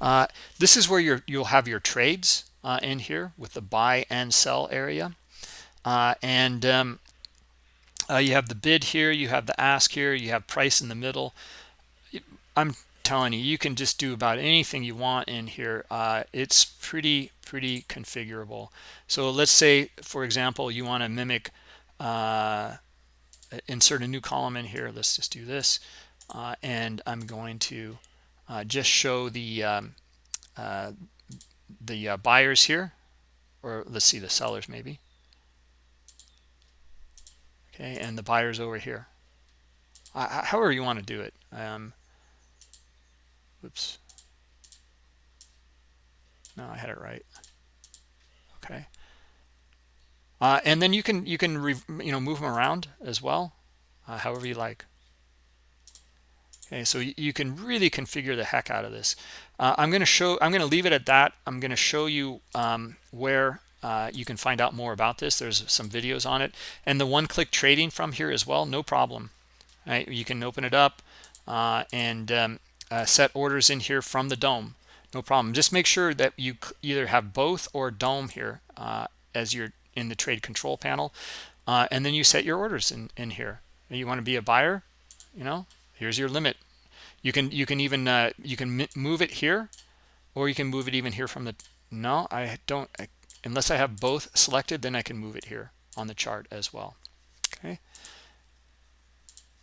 Uh, this is where you you'll have your trades uh, in here with the buy and sell area. Uh, and um, uh, you have the bid here you have the ask here you have price in the middle. I'm telling you you can just do about anything you want in here. Uh, it's pretty pretty configurable. So let's say for example you want to mimic uh, insert a new column in here. Let's just do this. Uh, and i'm going to uh, just show the um, uh, the buyers here. Or let's see the sellers maybe okay and the buyers over here. Uh, however you want to do it um oops no i had it right. Okay. Uh, and then you can you can you know move them around as well uh, however you like. Okay so you can really configure the heck out of this. Uh, i'm going to show i'm going to leave it at that. I'm going to show you um, where uh, you can find out more about this. There's some videos on it. And the one-click trading from here as well no problem. You can open it up uh, and um, uh, set orders in here from the DOM. No problem. Just make sure that you either have both or DOM here uh, as you're in the trade control panel uh, and then you set your orders in in here. You want to be a buyer? You know here's your limit. You can you can even uh, you can move it here or you can move it even here from the no i don't I unless I have both selected then I can move it here on the chart as well. Okay.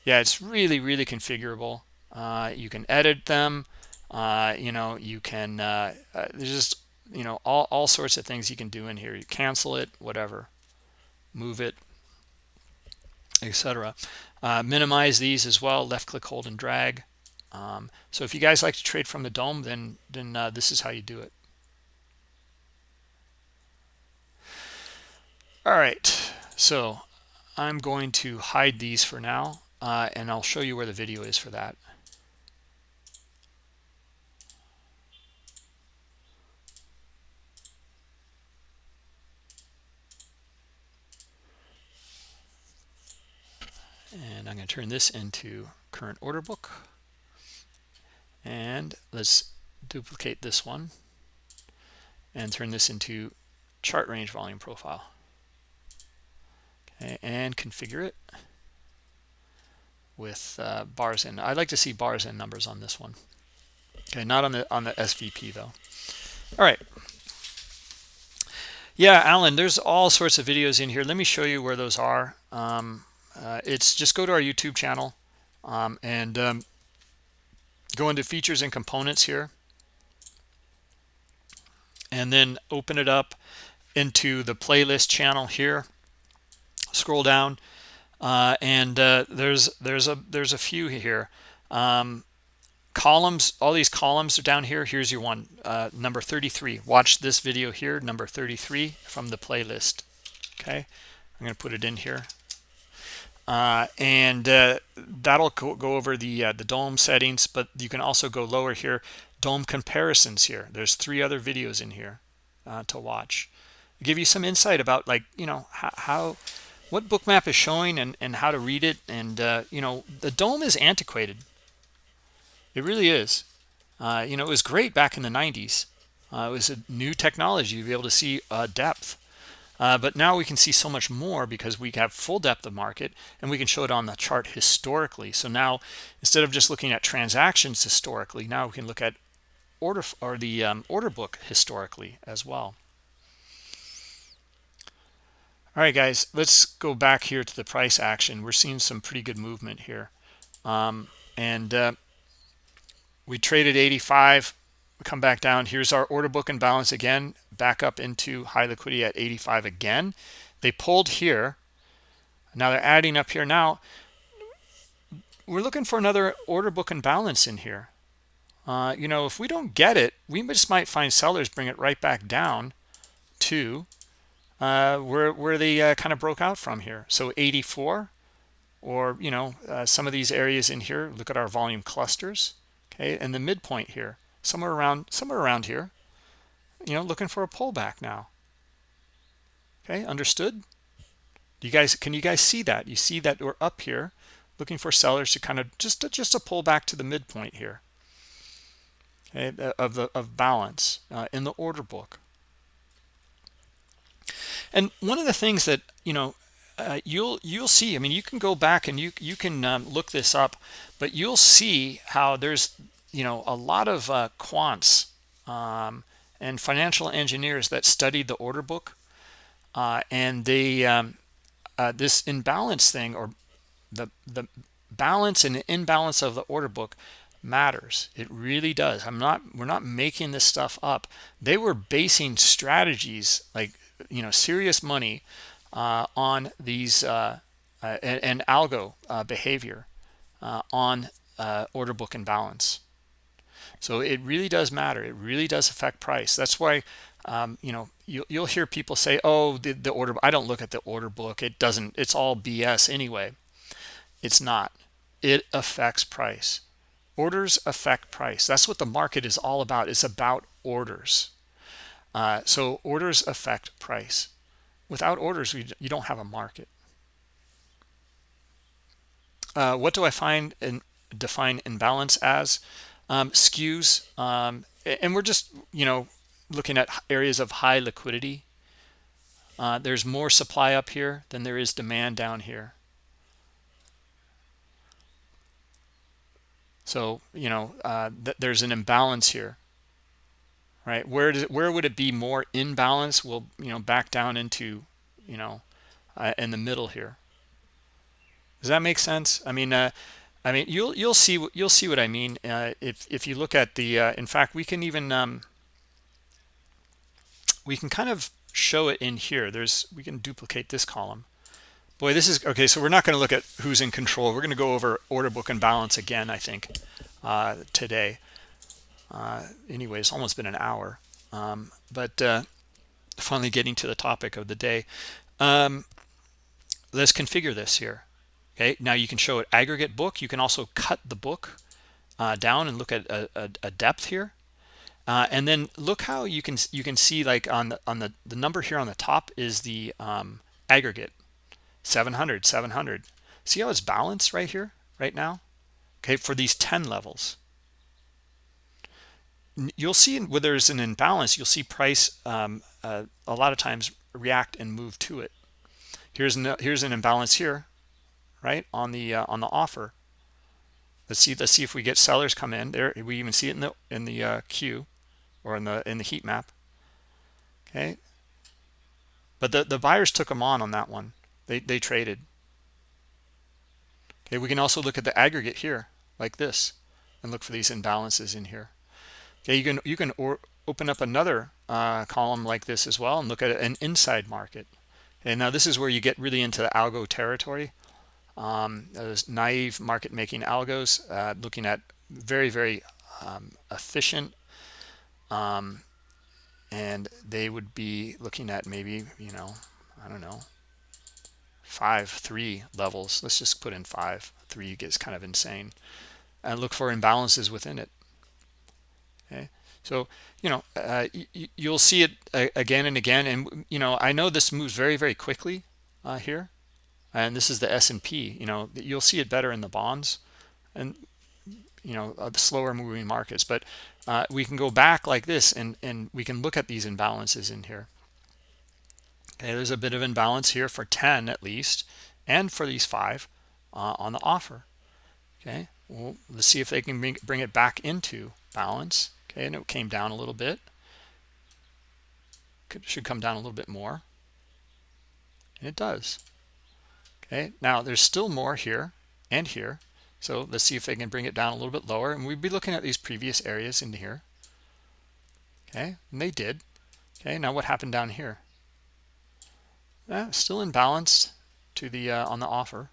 Yeah it's really really configurable. Uh, you can edit them. Uh, you know you can uh, uh there's just you know all, all sorts of things you can do in here. You cancel it whatever. Move it etc uh, minimize these as well. Left click hold and drag. Um, so if you guys like to trade from the DOM then then uh, this is how you do it all right so i'm going to hide these for now uh, and i'll show you where the video is for that. And i'm going to turn this into current order book. And let's duplicate this one and turn this into chart range volume profile and configure it with uh, bars in. I'd like to see bars and numbers on this one. Okay, not on the on the SVP though. All right. Yeah, Alan, there's all sorts of videos in here. Let me show you where those are. Um, uh, it's just go to our YouTube channel um, and um, go into features and components here and then open it up into the playlist channel here scroll down uh, and uh, there's there's a there's a few here. Um, columns all these columns are down here. Here's your one uh, number 33 watch this video here number 33 from the playlist okay? I'm gonna put it in here. Uh, and uh, that'll go, go, over the uh, the DOM settings but you can also go lower here. DOM comparisons here. There's three other videos in here to watch. Give you some insight about like you know how, how what bookmap is showing and, and how to read it? And uh, you know the DOM is antiquated. It really is. Uh, you know it was great back in the 90s uh, it was a new technology. To be able to see uh, depth. Uh, but now we can see so much more because we have full depth of market and we can show it on the chart historically. So now instead of just looking at transactions historically now we can look at order or the um, order book historically as well all right guys let's go back here to the price action. We're seeing some pretty good movement here. Um, and uh, we traded 85 we come back down. Here's our order book and balance again back up into high liquidity at 85 again. They pulled here. Now they're adding up here. Now we're looking for another order book and balance in here. Uh, you know if we don't get it we just might find sellers bring it right back down to uh, where where they uh, kind of broke out from here. So 84 or you know uh, some of these areas in here look at our volume clusters okay and the midpoint here somewhere around somewhere around here you know looking for a pullback now. Okay understood? You guys can you guys see that? You see that we're up here looking for sellers to kind of just just a pull back to the midpoint here okay, of the of balance uh, in the order book and one of the things that you know uh, you'll you'll see i mean you can go back and you you can um, look this up but you'll see how there's you know a lot of uh, quants um, and financial engineers that studied the order book uh, and they um, uh, this imbalance thing or the the balance and imbalance of the order book matters. It really does. I'm not we're not making this stuff up. They were basing strategies like you know serious money uh, on these uh, uh, and, and, algo uh, behavior uh, on uh, order book and balance. So it really does matter. It really does affect price. That's why um, you know you, will hear people say oh the, the order i don't look at the order book. It doesn't it's all bs anyway. It's not. It affects price. Orders affect price. That's what the market is all about. It's about orders uh, so orders affect price. Without orders we, you don't have a market. Uh, what do i find and define imbalance as? Um, skews um, and we're just you know looking at areas of high liquidity. Uh, there's more supply up here than there is demand down here. So you know uh, th there's an imbalance here right where does where would it be more imbalance we'll you know back down into you know uh, in the middle here does that make sense i mean uh, I mean, you'll you'll see you'll see what I mean uh, if if you look at the. Uh, in fact, we can even um, we can kind of show it in here. There's we can duplicate this column. Boy, this is okay. So we're not going to look at who's in control. We're going to go over order book and balance again. I think uh, today. Uh, anyway, it's almost been an hour, um, but uh, finally getting to the topic of the day. Um, let's configure this here. Okay now you can show it aggregate book. You can also cut the book uh, down and look at a, a, a depth here. Uh, and then look how you can you can see like on the on the the number here on the top is the um, aggregate. 700 700 see how it's balanced right here right now? Okay for these 10 levels you'll see where there's an imbalance you'll see price um, uh, a lot of times react and move to it. Here's no, here's an imbalance here right on the uh, on the offer. Let's see let's see if we get sellers come in. There we even see it in the in the uh, queue or in the in the heat map. Okay. But the the buyers took them on on that one. They they traded. Okay we can also look at the aggregate here like this and look for these imbalances in here okay you can you can open up another uh, column like this as well and look at an inside market. And now this is where you get really into the algo territory. Um, those naive market making algos uh, looking at very very um, efficient um, and they would be looking at maybe you know I don't know five three levels. Let's just put in five. Three gets kind of insane. And look for imbalances within it okay? So you know uh, you'll see it uh, again and again. And you know I know this moves very very quickly uh, here. And this is the S&P you know you'll see it better in the bonds and you know uh, the slower moving markets. But uh, we can go back like this and and we can look at these imbalances in here. Okay there's a bit of imbalance here for 10 at least and for these five uh, on the offer. Okay? Well let's see if they can bring, bring it back into balance and it came down a little bit. Could, should come down a little bit more. And it does. Okay now there's still more here and here. So let's see if they can bring it down a little bit lower. And we'd be looking at these previous areas in here. Okay and they did. Okay now what happened down here? Eh, still in balance to the uh, on the offer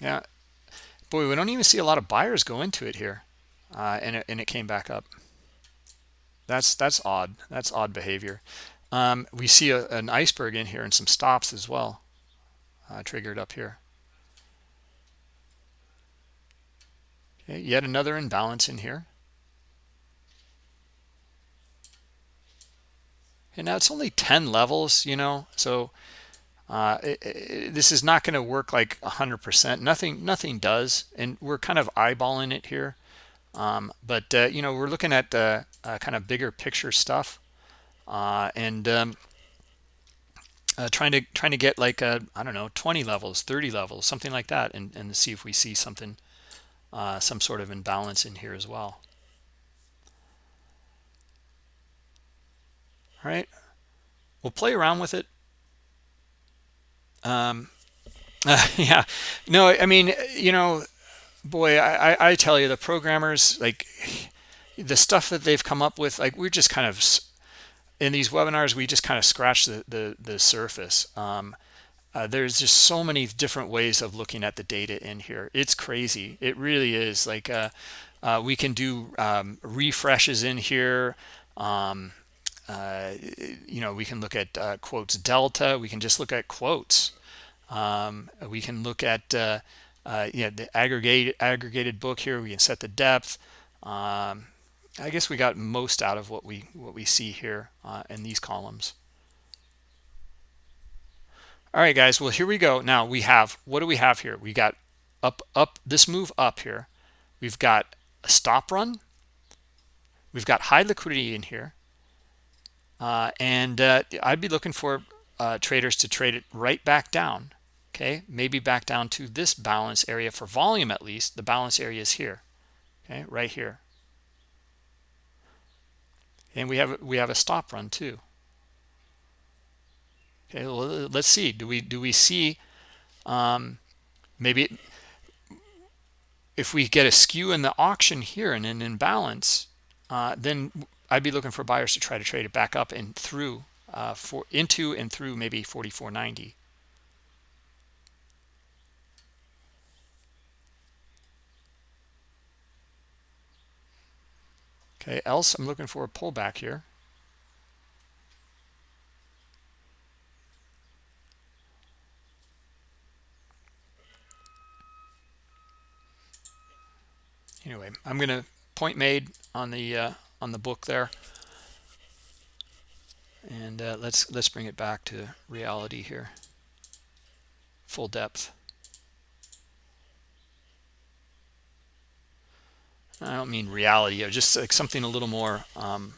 yeah. Boy we don't even see a lot of buyers go into it here uh, and, it, and it came back up. That's that's odd. That's odd behavior. Um, we see a, an iceberg in here and some stops as well uh, triggered up here. Okay yet another imbalance in here. And now it's only 10 levels you know so uh, it, it, this is not going to work like 100% nothing nothing does and we're kind of eyeballing it here. Um, but uh, you know we're looking at uh, kind of bigger picture stuff uh, and um, uh, trying to trying to get like I don't know 20 levels 30 levels something like that and, and see if we see something uh, some sort of imbalance in here as well. All right. We'll play around with it um yeah. No i mean you know boy I, I tell you the programmers like the stuff that they've come up with like we're just kind of in these webinars we just kind of scratch the the, the surface. Um, uh, there's just so many different ways of looking at the data in here. It's crazy. It really is. Like uh, uh, we can do um, refreshes in here. Um, uh, you know we can look at uh, quotes delta we can just look at quotes um, we can look at uh, uh, the aggregated aggregated book here. We can set the depth. Um, I guess we got most out of what we what we see here uh, in these columns. All right, guys. Well, here we go. Now we have what do we have here? We got up up this move up here. We've got a stop run. We've got high liquidity in here, uh, and uh, I'd be looking for uh, traders to trade it right back down okay? Maybe back down to this balance area for volume at least. The balance area is here okay? Right here. And we have we have a stop run too. Okay well, let's see. Do we do we see um, maybe if we get a skew in the auction here and an imbalance uh, then I'd be looking for buyers to try to trade it back up and through uh, for into and through maybe 44.90 Okay, else I'm looking for a pullback here. Anyway, I'm going to point made on the uh, on the book there, and uh, let's let's bring it back to reality here. Full depth. I don't mean reality, just like something a little more um,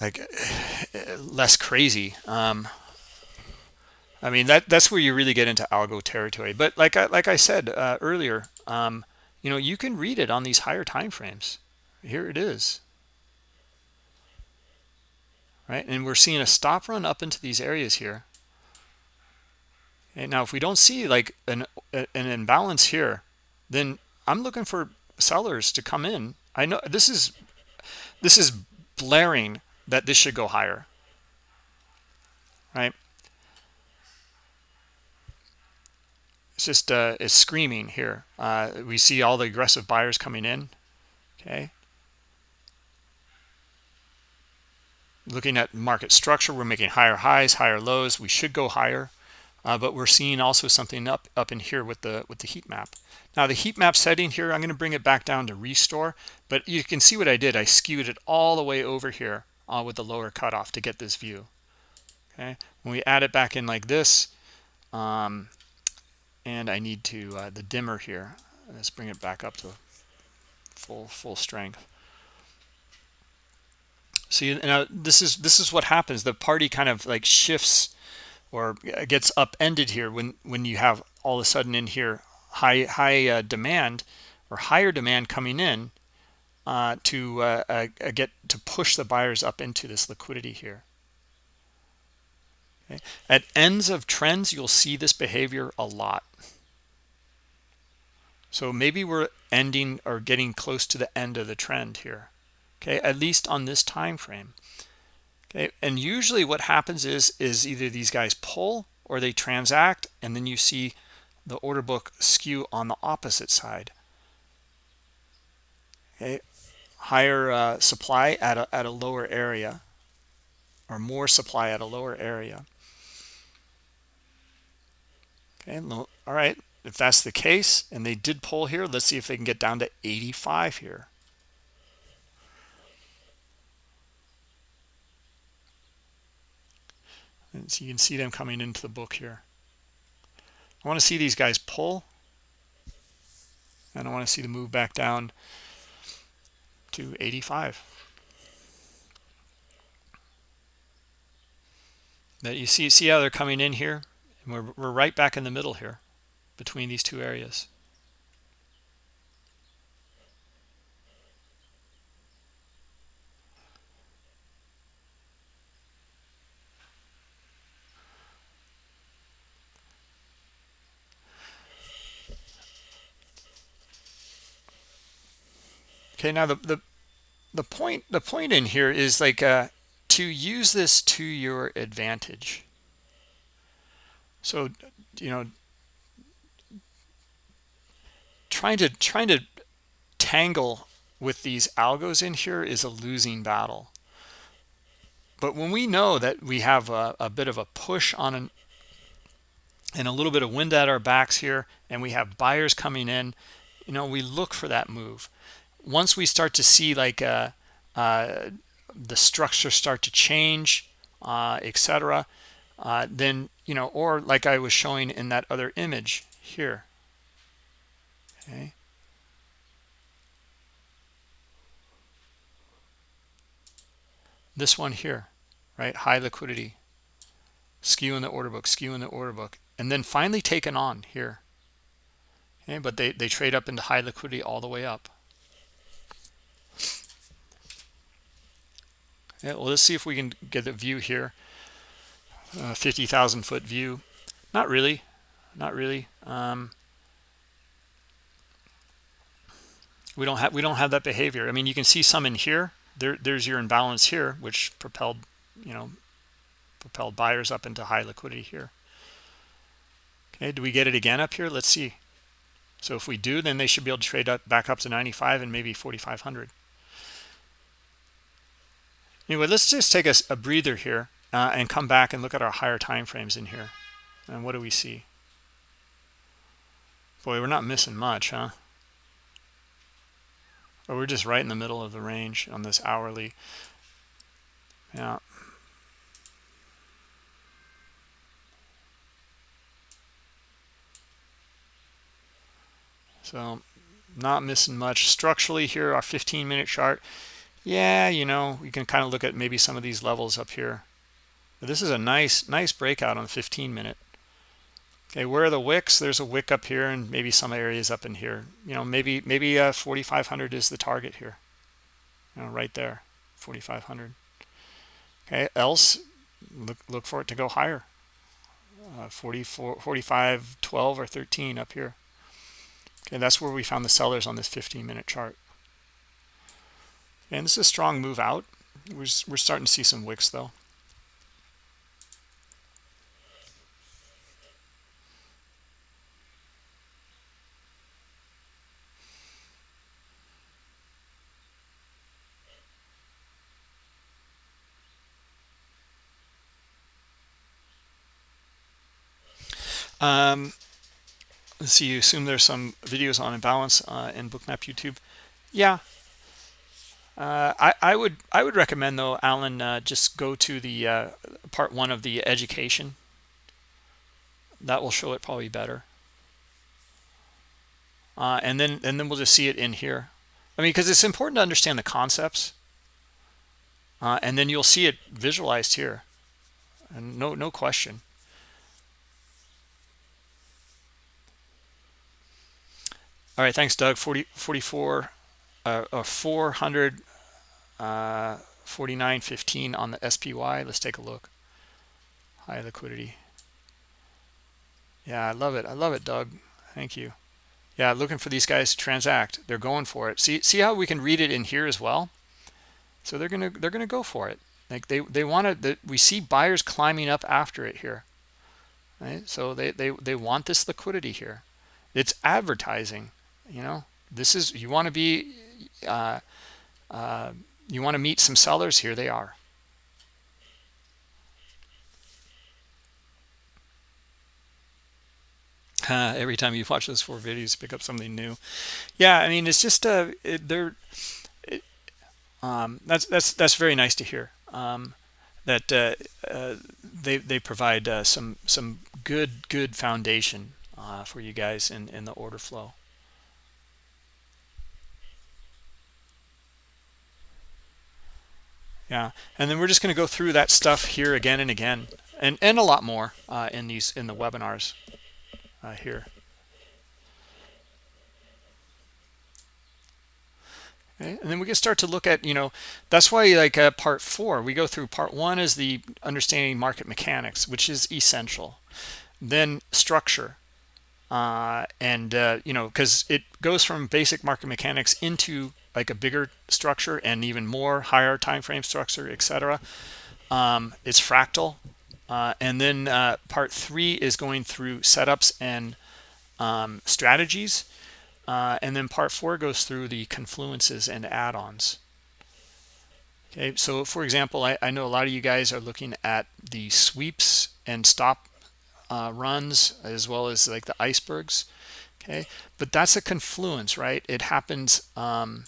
like less crazy. Um, I mean that that's where you really get into algo territory. But like I like I said uh, earlier, um, you know, you can read it on these higher time frames. Here it is. Right, and we're seeing a stop run up into these areas here. And now if we don't see like an an imbalance here, then I'm looking for sellers to come in. I know this is this is blaring that this should go higher. Right? Just uh, it's screaming here. Uh, we see all the aggressive buyers coming in. Okay. Looking at market structure, we're making higher highs, higher lows. We should go higher, uh, but we're seeing also something up up in here with the with the heat map. Now the heat map setting here, I'm going to bring it back down to restore, but you can see what I did. I skewed it all the way over here uh, with the lower cutoff to get this view. okay when we add it back in like this um, and I need to uh, the dimmer here let's bring it back up to full full strength. See now this is this is what happens. The party kind of like shifts or gets upended here when when you have all of a sudden in here high high uh, demand or higher demand coming in uh, to uh, uh get to push the buyers up into this liquidity here okay. at ends of trends you'll see this behavior a lot. So maybe we're ending or getting close to the end of the trend here okay? At least on this time frame okay? And usually what happens is is either these guys pull or they transact and then you see the order book skew on the opposite side okay? Higher uh, supply at a, at a lower area or more supply at a lower area okay all right if that's the case and they did pull here let's see if they can get down to 85 here. And so you can see them coming into the book here. I want to see these guys pull. And I want to see the move back down to 85 that you see see how they're coming in here and we're, we're right back in the middle here between these two areas. Okay now the, the the point the point in here is like uh to use this to your advantage so you know trying to trying to tangle with these algos in here is a losing battle but when we know that we have a, a bit of a push on an and a little bit of wind at our backs here and we have buyers coming in you know we look for that move once we start to see like uh, uh, the structure start to change, uh, etc., uh, then you know, or like I was showing in that other image here. Okay. This one here, right? High liquidity, skew in the order book, skew in the order book, and then finally taken on here. Okay, but they, they trade up into high liquidity all the way up. Yeah, well, let's see if we can get a view here. Uh, 50,000 foot view. Not really. Not really. Um, we don't have we don't have that behavior. I mean, you can see some in here. There, there's your imbalance here, which propelled, you know, propelled buyers up into high liquidity here. Okay, do we get it again up here? Let's see. So if we do, then they should be able to trade up back up to 95 and maybe 4,500. Anyway, let's just take a, a breather here uh, and come back and look at our higher time frames in here. And what do we see? Boy, we're not missing much, huh? But we're just right in the middle of the range on this hourly. Yeah. So not missing much. Structurally here, our 15 minute chart yeah you know you can kind of look at maybe some of these levels up here this is a nice nice breakout on 15 minute. Okay where are the wicks? There's a wick up here and maybe some areas up in here. You know maybe maybe uh 4500 is the target here. You know right there 4500 okay else look look for it to go higher. Uh, 44 45 12 or 13 up here. Okay that's where we found the sellers on this 15 minute chart. And this is a strong move out. We're, we're starting to see some wicks though. Um, let's see, you assume there's some videos on imbalance uh, in Bookmap YouTube. Yeah, Uh, I, I would I would recommend though, Alan, uh, just go to the uh, part one of the education. That will show it probably better. Uh, and then and then we'll just see it in here. I mean, because it's important to understand the concepts. Uh, and then you'll see it visualized here. And no no question. All right, thanks, Doug. 40, 44, uh, uh, 400 uh, 49.15 on the SPY. Let's take a look. High liquidity. Yeah, I love it. I love it, Doug. Thank you. Yeah, looking for these guys to transact. They're going for it. See, see how we can read it in here as well. So they're gonna they're gonna go for it. Like they they want to. We see buyers climbing up after it here. Right. So they they they want this liquidity here. It's advertising. You know, this is you want to be. Uh, uh, you want to meet some sellers here they are. Uh, every time you watch those four videos pick up something new. Yeah i mean it's just uh it, they're it, um that's that's that's very nice to hear um that uh, uh they they provide uh, some some good good foundation uh, for you guys in in the order flow yeah. And then we're just going to go through that stuff here again and again and and a lot more uh, in these in the webinars uh, here. And then we can start to look at you know that's why like uh, part four we go through part one is the understanding market mechanics which is essential. Then structure uh, and uh, you know because it goes from basic market mechanics into like a bigger structure and even more higher time frame structure etc um, it's fractal. Uh, and then uh, part three is going through setups and um, strategies. Uh, and then part four goes through the confluences and add-ons. Okay so for example I, I, know a lot of you guys are looking at the sweeps and stop uh, runs as well as like the icebergs okay? But that's a confluence right? It happens um,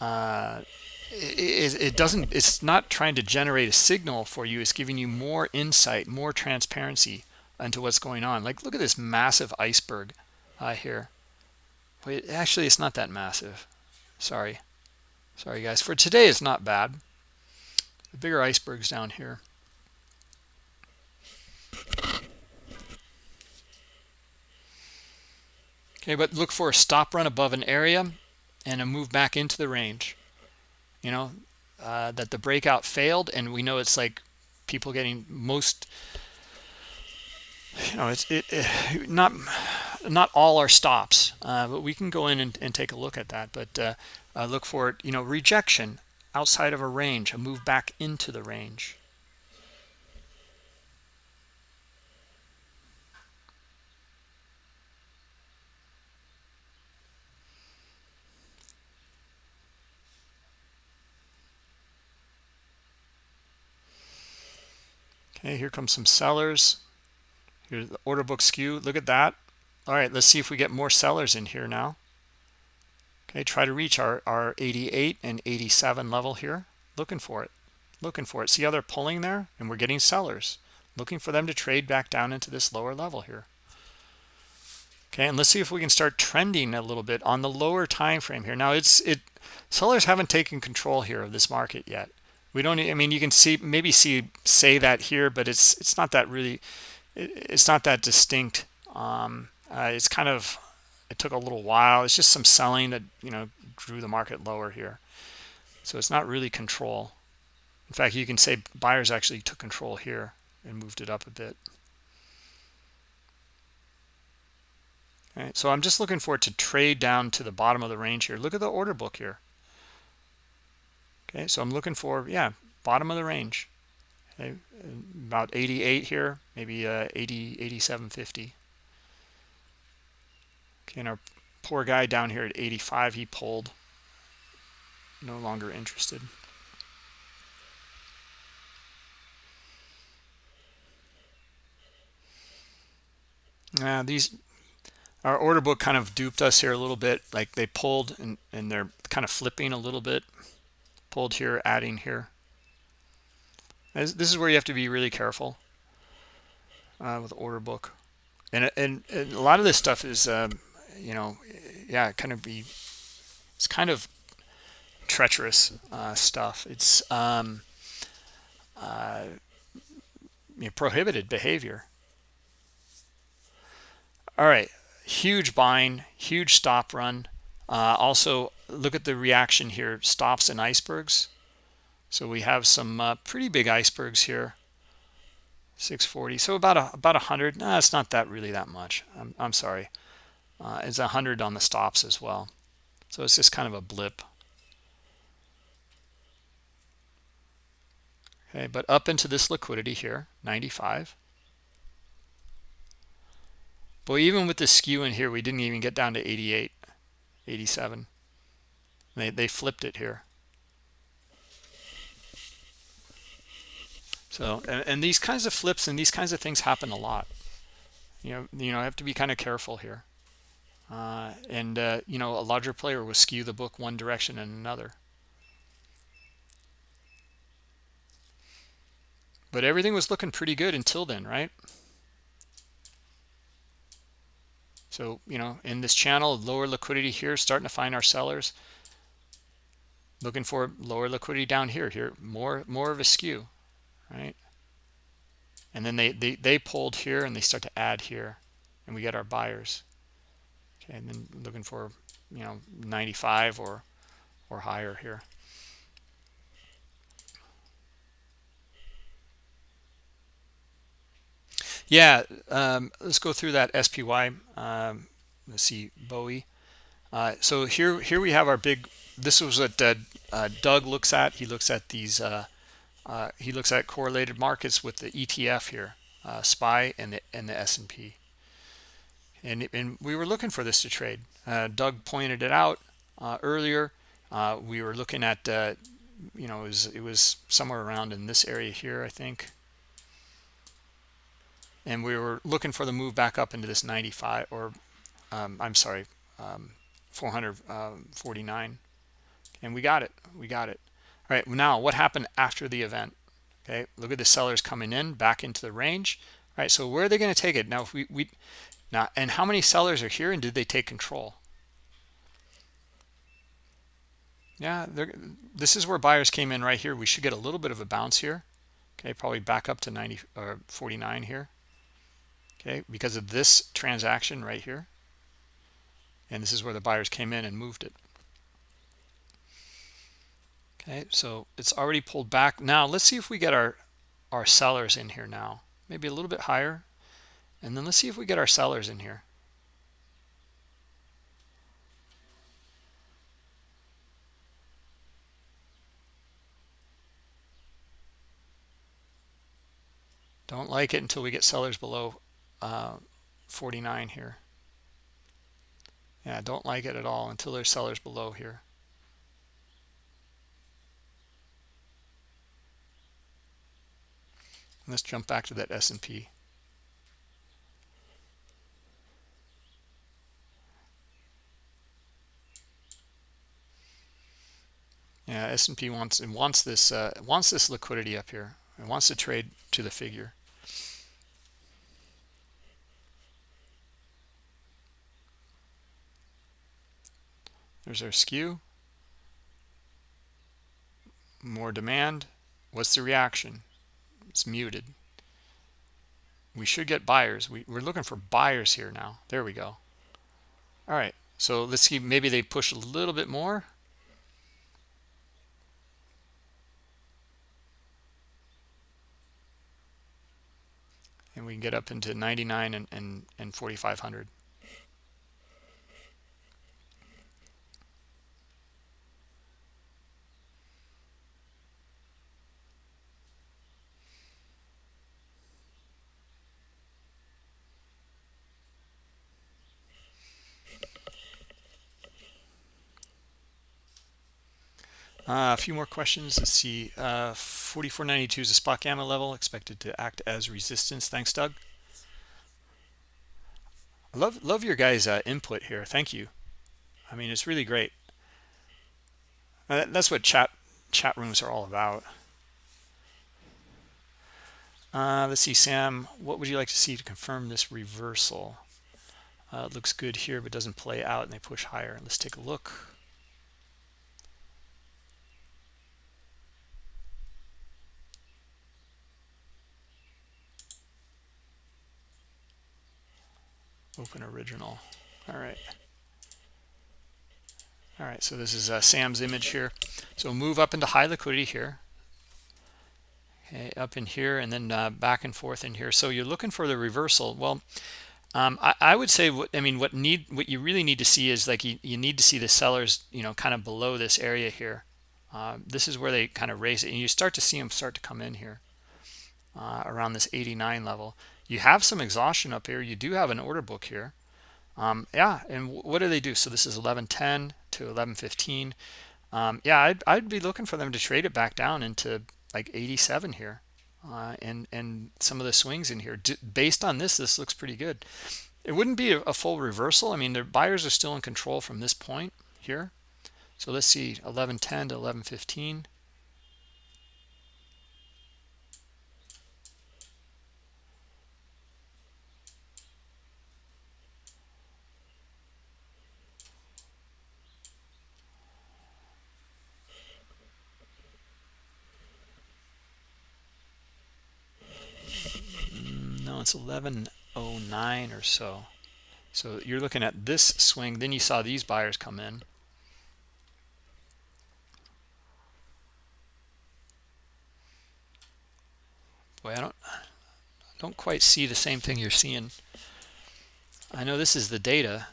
uh, it, it, doesn't it's not trying to generate a signal for you. It's giving you more insight more transparency into what's going on. Like look at this massive iceberg uh, here. Wait, actually it's not that massive. Sorry. Sorry guys. For today it's not bad. The bigger icebergs down here okay but look for a stop run above an area and a move back into the range. You know uh, that the breakout failed and we know it's like people getting most you know it's it, it not not all our stops uh, but we can go in and, and, take a look at that. But uh, uh, look for it you know rejection outside of a range a move back into the range Okay, here comes some sellers. Here's the order book skew. Look at that. All right, let's see if we get more sellers in here now. Okay, try to reach our, our 88 and 87 level here. Looking for it. Looking for it. See how they're pulling there? And we're getting sellers. Looking for them to trade back down into this lower level here. Okay, and let's see if we can start trending a little bit on the lower time frame here. Now, it's it sellers haven't taken control here of this market yet we don't i mean you can see maybe see say that here but it's it's not that really it's not that distinct. Um, uh, it's kind of it took a little while. It's just some selling that you know drew the market lower here. So it's not really control. In fact you can say buyers actually took control here and moved it up a bit. Okay so i'm just looking for it to trade down to the bottom of the range here. Look at the order book here okay so i'm looking for yeah bottom of the range. Okay about 88 here maybe uh 80 8750 okay and our poor guy down here at 85 he pulled. No longer interested. Now these our order book kind of duped us here a little bit. Like they pulled and, and they're kind of flipping a little bit pulled here adding here. This, this is where you have to be really careful uh, with order book. And, and, and a lot of this stuff is um, you know yeah kind of be it's kind of treacherous uh, stuff. It's um, uh, you know, prohibited behavior. All right huge buying huge stop run. Uh, also look at the reaction here stops and icebergs. So we have some uh, pretty big icebergs here. 640 so about a about a hundred. No it's not that really that much. I'm, I'm sorry. Uh, it's a hundred on the stops as well. So it's just kind of a blip. Okay but up into this liquidity here 95 but even with the skew in here, we didn't even get down to 88, 87. They, they flipped it here. So, and, and these kinds of flips and these kinds of things happen a lot. You know, you know, I have to be kind of careful here. Uh, and, uh, you know, a larger player will skew the book one direction and another. But everything was looking pretty good until then, right? So, you know, in this channel, lower liquidity here, starting to find our sellers. Looking for lower liquidity down here. Here, more more of a skew, right? And then they, they, they pulled here and they start to add here. And we get our buyers. Okay, and then looking for, you know, 95 or or higher here. Yeah, um, let's go through that SPY. Um, let's see, Bowie. Uh, so here, here we have our big. This was what uh, uh, Doug looks at. He looks at these. Uh, uh, he looks at correlated markets with the ETF here, uh, SPY and the and the S&P. And and we were looking for this to trade. Doug pointed it out earlier. we were looking at, you know, it was it was somewhere around in this area here, I think and we were looking for the move back up into this 95 or um, I'm sorry um, 449 um, and we got it we got it. All right now what happened after the event? Okay look at the sellers coming in back into the range. All right so where are they going to take it? Now if we, we now and how many sellers are here and did they take control? Yeah this is where buyers came in right here. We should get a little bit of a bounce here. Okay probably back up to 90 or 49 here. Okay because of this transaction right here. And this is where the buyers came in and moved it okay so it's already pulled back now let's see if we get our our sellers in here now maybe a little bit higher and then let's see if we get our sellers in here don't like it until we get sellers below uh, 49 here. Yeah, don't like it at all until there's sellers below here. Let's jump back to that S&P. Yeah, S&P wants it wants this uh, wants this liquidity up here. It wants to trade to the figure. There's our skew. More demand. What's the reaction? It's muted. We should get buyers. We, we're looking for buyers here now. There we go. All right. So let's see. Maybe they push a little bit more. And we can get up into 99 and, and, and 4,500. Uh, a few more questions. Let's see. Uh, 4492 is a spot gamma level expected to act as resistance. Thanks, Doug. love love your guys uh, input here thank you i mean it's really great uh, that's what chat chat rooms are all about uh, let's see sam what would you like to see to confirm this reversal it looks good here but doesn't play out and they push higher let's take a look open original. All right. All right so this is uh, sam's image here. So move up into high liquidity here. Okay up in here and then uh, back and forth in here. So you're looking for the reversal. Well um, I, I, would say what i mean what need what you really need to see is like you, you need to see the sellers you know kind of below this area here. Uh, this is where they kind of raise it and you start to see them start to come in here uh, around this 89 level you have some exhaustion up here. You do have an order book here. Um, yeah and what do they do? So this is 1110 to 1115 um, yeah I'd, I'd be looking for them to trade it back down into like 87 here uh, and and some of the swings in here. D based on this this looks pretty good. It wouldn't be a, a full reversal. I mean the buyers are still in control from this point here. So let's see 1110 to 1115 it's 1109 or so. So you're looking at this swing then you saw these buyers come in. Boy i don't I don't quite see the same thing you're seeing. I know this is the data.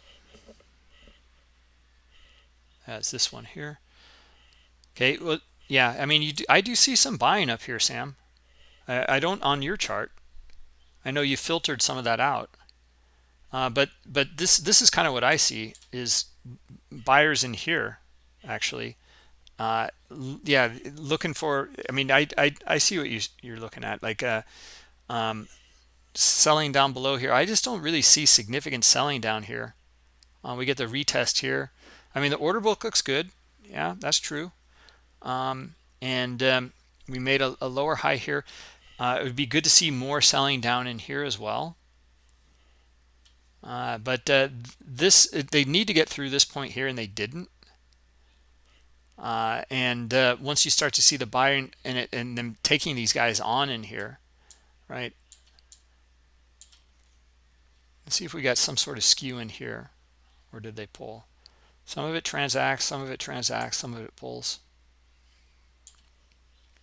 That's this one here. Okay well yeah i mean you do, i do see some buying up here sam. I, I don't on your chart I know you filtered some of that out. Uh, but but this this is kind of what I see is buyers in here actually. Uh, yeah looking for I mean I I, I see what you you're looking at like uh, um, selling down below here. I just don't really see significant selling down here. Uh, we get the retest here. I mean the order book looks good. Yeah that's true. Um, and um, we made a, a lower high here uh, it would be good to see more selling down in here as well. Uh, but uh, this they need to get through this point here, and they didn't. Uh, and uh, once you start to see the buyer and it and them taking these guys on in here, right? Let's see if we got some sort of skew in here, or did they pull? Some of it transacts, some of it transacts, some of it pulls.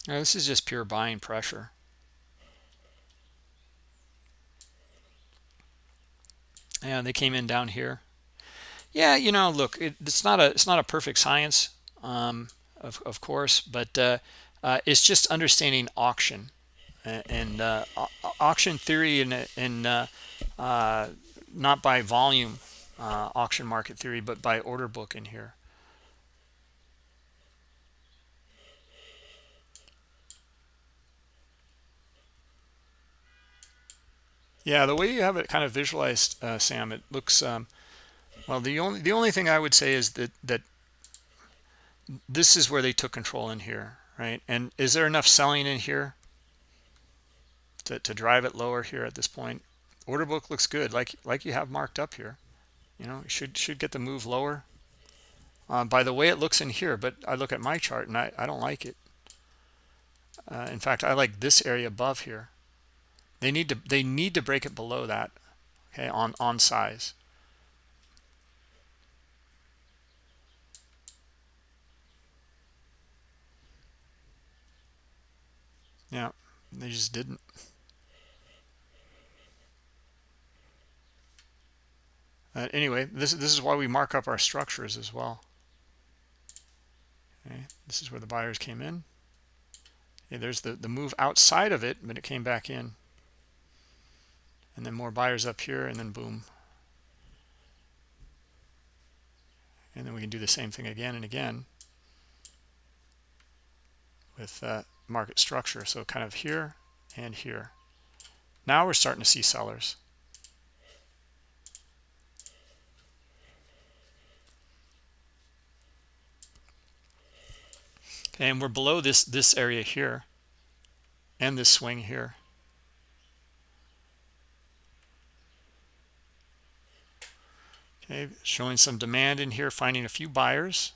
Now, this is just pure buying pressure. And they came in down here. Yeah you know look it, it's not a it's not a perfect science um, of, of course but uh, uh, it's just understanding auction. And, and uh, auction theory and and uh, uh, not by volume uh, auction market theory but by order book in here Yeah, the way you have it kind of visualized, uh, Sam, it looks um, well. The only the only thing I would say is that that this is where they took control in here, right? And is there enough selling in here to to drive it lower here at this point? Order book looks good, like like you have marked up here. You know, should should get the move lower. Uh, by the way it looks in here, but I look at my chart and I, I don't like it. Uh, in fact, I like this area above here they need to they need to break it below that, okay, on on size. Yeah, they just didn't. Uh, anyway, this this is why we mark up our structures as well. Okay, this is where the buyers came in. There's the the move outside of it, but it came back in and then more buyers up here and then boom. And then we can do the same thing again and again with uh, market structure. So kind of here and here. Now we're starting to see sellers. And we're below this this area here and this swing here. Okay showing some demand in here finding a few buyers.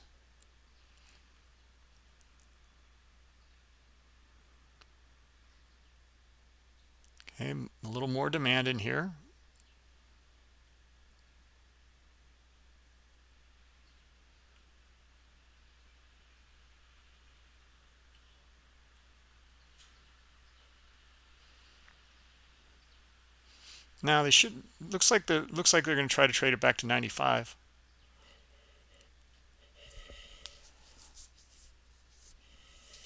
Okay a little more demand in here Now they should looks like the looks like they're going to try to trade it back to 95.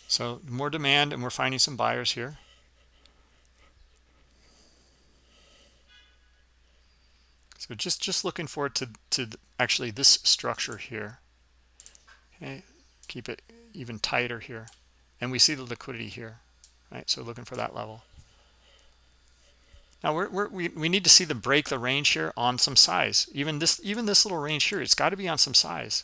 So more demand and we're finding some buyers here. So just just looking forward to to actually this structure here. Okay, keep it even tighter here, and we see the liquidity here, right? So looking for that level. Now we're, we're, we we need to see the break the range here on some size. Even this even this little range here, it's got to be on some size.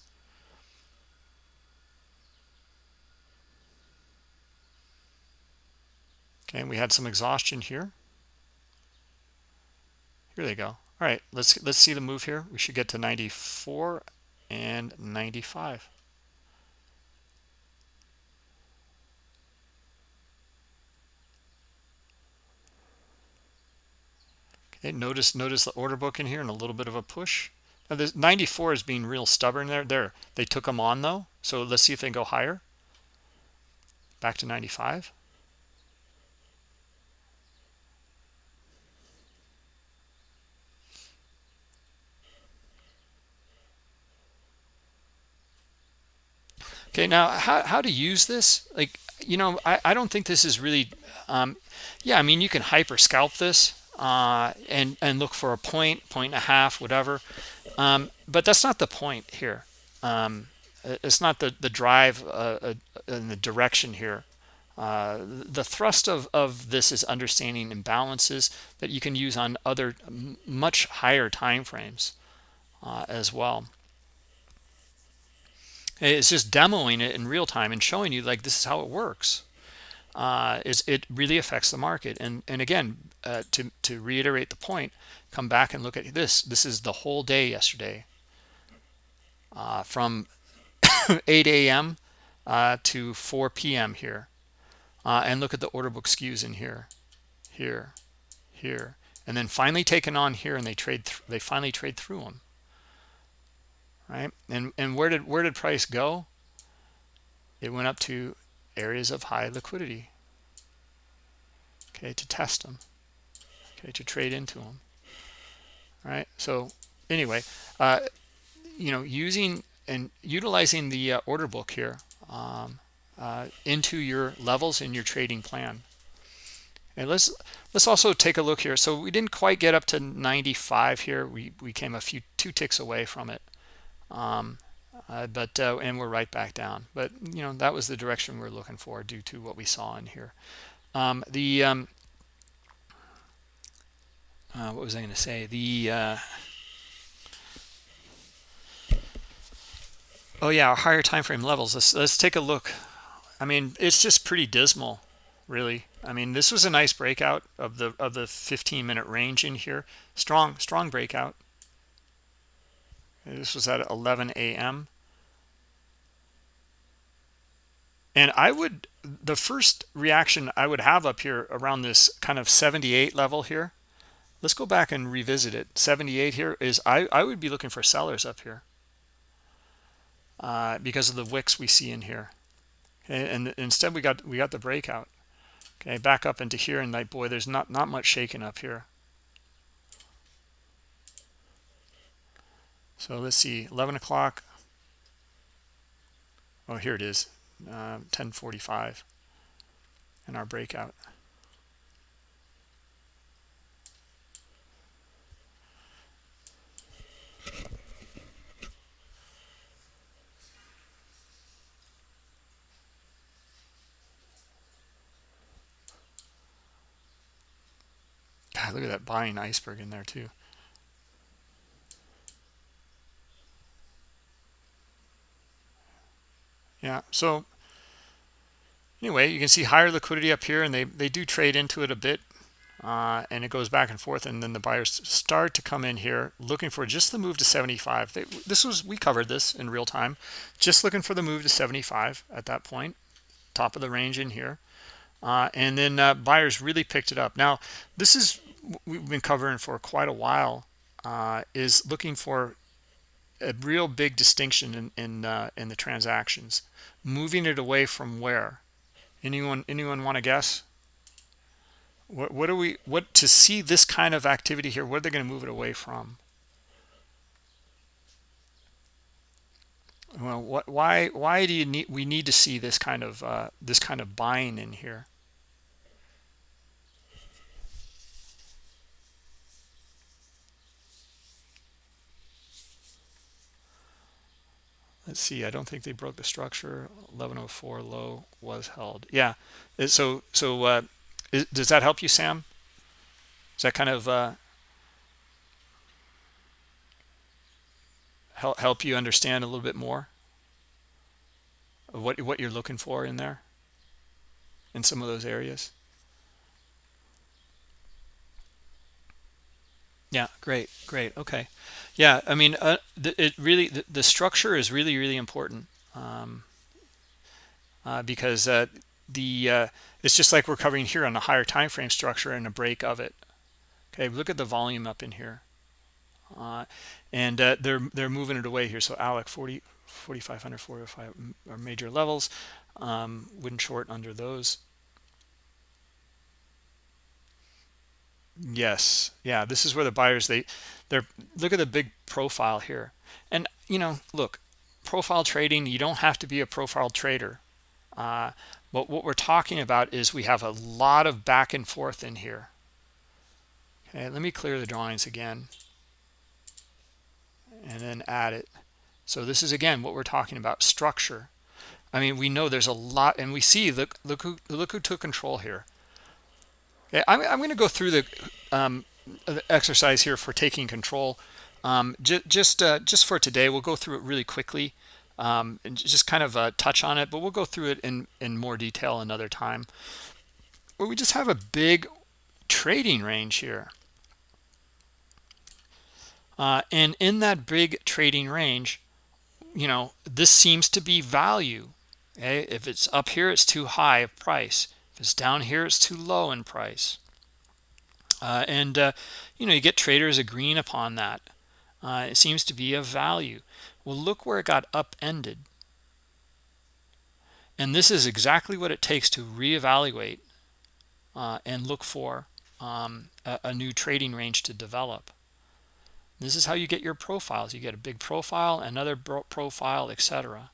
Okay, we had some exhaustion here. Here they go. All right, let's let's see the move here. We should get to 94 and 95. Okay, notice notice the order book in here and a little bit of a push. Now this 94 is being real stubborn there. There, they took them on though. So let's see if they go higher. Back to 95. Okay, now how, how to use this? Like, you know, I, I don't think this is really, um, yeah, I mean, you can hyper scalp this uh, and and look for a point, point and a half, whatever. Um, but that's not the point here. Um, it's not the the drive uh, uh in the direction here. Uh, the thrust of of this is understanding imbalances that you can use on other much higher time frames uh, as well. It's just demoing it in real time and showing you like this is how it works uh, is it really affects the market. And and again, uh, to to reiterate the point, come back and look at this. This is the whole day yesterday, uh, from 8 a.m. Uh, to 4 p.m. here, uh, and look at the order book skews in here, here, here, and then finally taken on here, and they trade. they finally trade through them. Right, and and where did where did price go? It went up to areas of high liquidity okay to test them okay to trade into them. All right? So anyway uh you know using and utilizing the uh, order book here um, uh, into your levels in your trading plan. And let's let's also take a look here. So we didn't quite get up to 95 here. We we came a few two ticks away from it. Um, uh, but uh, and we're right back down. But you know that was the direction we are looking for due to what we saw in here. Um, the um, uh, what was I going to say? The uh, oh yeah our higher time frame levels. Let's let's take a look. I mean it's just pretty dismal really. I mean this was a nice breakout of the of the 15 minute range in here. Strong strong breakout. This was at 11 a.m and i would the first reaction i would have up here around this kind of 78 level here let's go back and revisit it. 78 here is i i would be looking for sellers up here uh, because of the wicks we see in here. Okay and instead we got we got the breakout. Okay back up into here and like boy there's not not much shaking up here. So let's see 11 o'clock. Oh here it is 1045 um, in our breakout. God, look at that buying iceberg in there too. Yeah, so anyway you can see higher liquidity up here and they they do trade into it a bit uh, and it goes back and forth and then the buyers start to come in here looking for just the move to 75 they, this was we covered this in real time. Just looking for the move to 75 at that point top of the range in here. Uh, and then uh, buyers really picked it up. Now this is we've been covering for quite a while uh, is looking for a real big distinction in in, uh, in the transactions. Moving it away from where? Anyone anyone want to guess what, what are we what to see this kind of activity here what are they going to move it away from? Well what why why do you need we need to see this kind of uh, this kind of buying in here? Let's see i don't think they broke the structure. 1104 low was held. Yeah so so uh, is, does that help you sam? Does that kind of uh, help help you understand a little bit more what what you're looking for in there? In some of those areas? Yeah great great okay. Yeah i mean uh, it really the, the, structure is really really important um, uh, because uh, the uh, it's just like we're covering here on a higher time frame structure and a break of it. Okay look at the volume up in here. Uh, and uh, they're they're moving it away here. So alec 40 4500 45 are major levels. Um, wouldn't short under those. Yes. Yeah this is where the buyers they they're look at the big profile here. And you know look profile trading you don't have to be a profile trader. Uh, but what we're talking about is we have a lot of back and forth in here. Okay let me clear the drawings again and then add it. So this is again what we're talking about structure. I mean we know there's a lot and we see look look who look who took control here. Okay i'm, I'm going to go through the, um, the exercise here for taking control. Um, just uh, just for today we'll go through it really quickly um, and just kind of uh, touch on it but we'll go through it in in more detail another time. But we just have a big trading range here. Uh, and in that big trading range you know this seems to be value. Okay if it's up here it's too high of price. If it's down here it's too low in price. Uh, and uh, you know you get traders agreeing upon that. Uh, it seems to be a value well look where it got upended. And this is exactly what it takes to reevaluate uh, and look for um, a, a new trading range to develop. This is how you get your profiles. You get a big profile another profile etc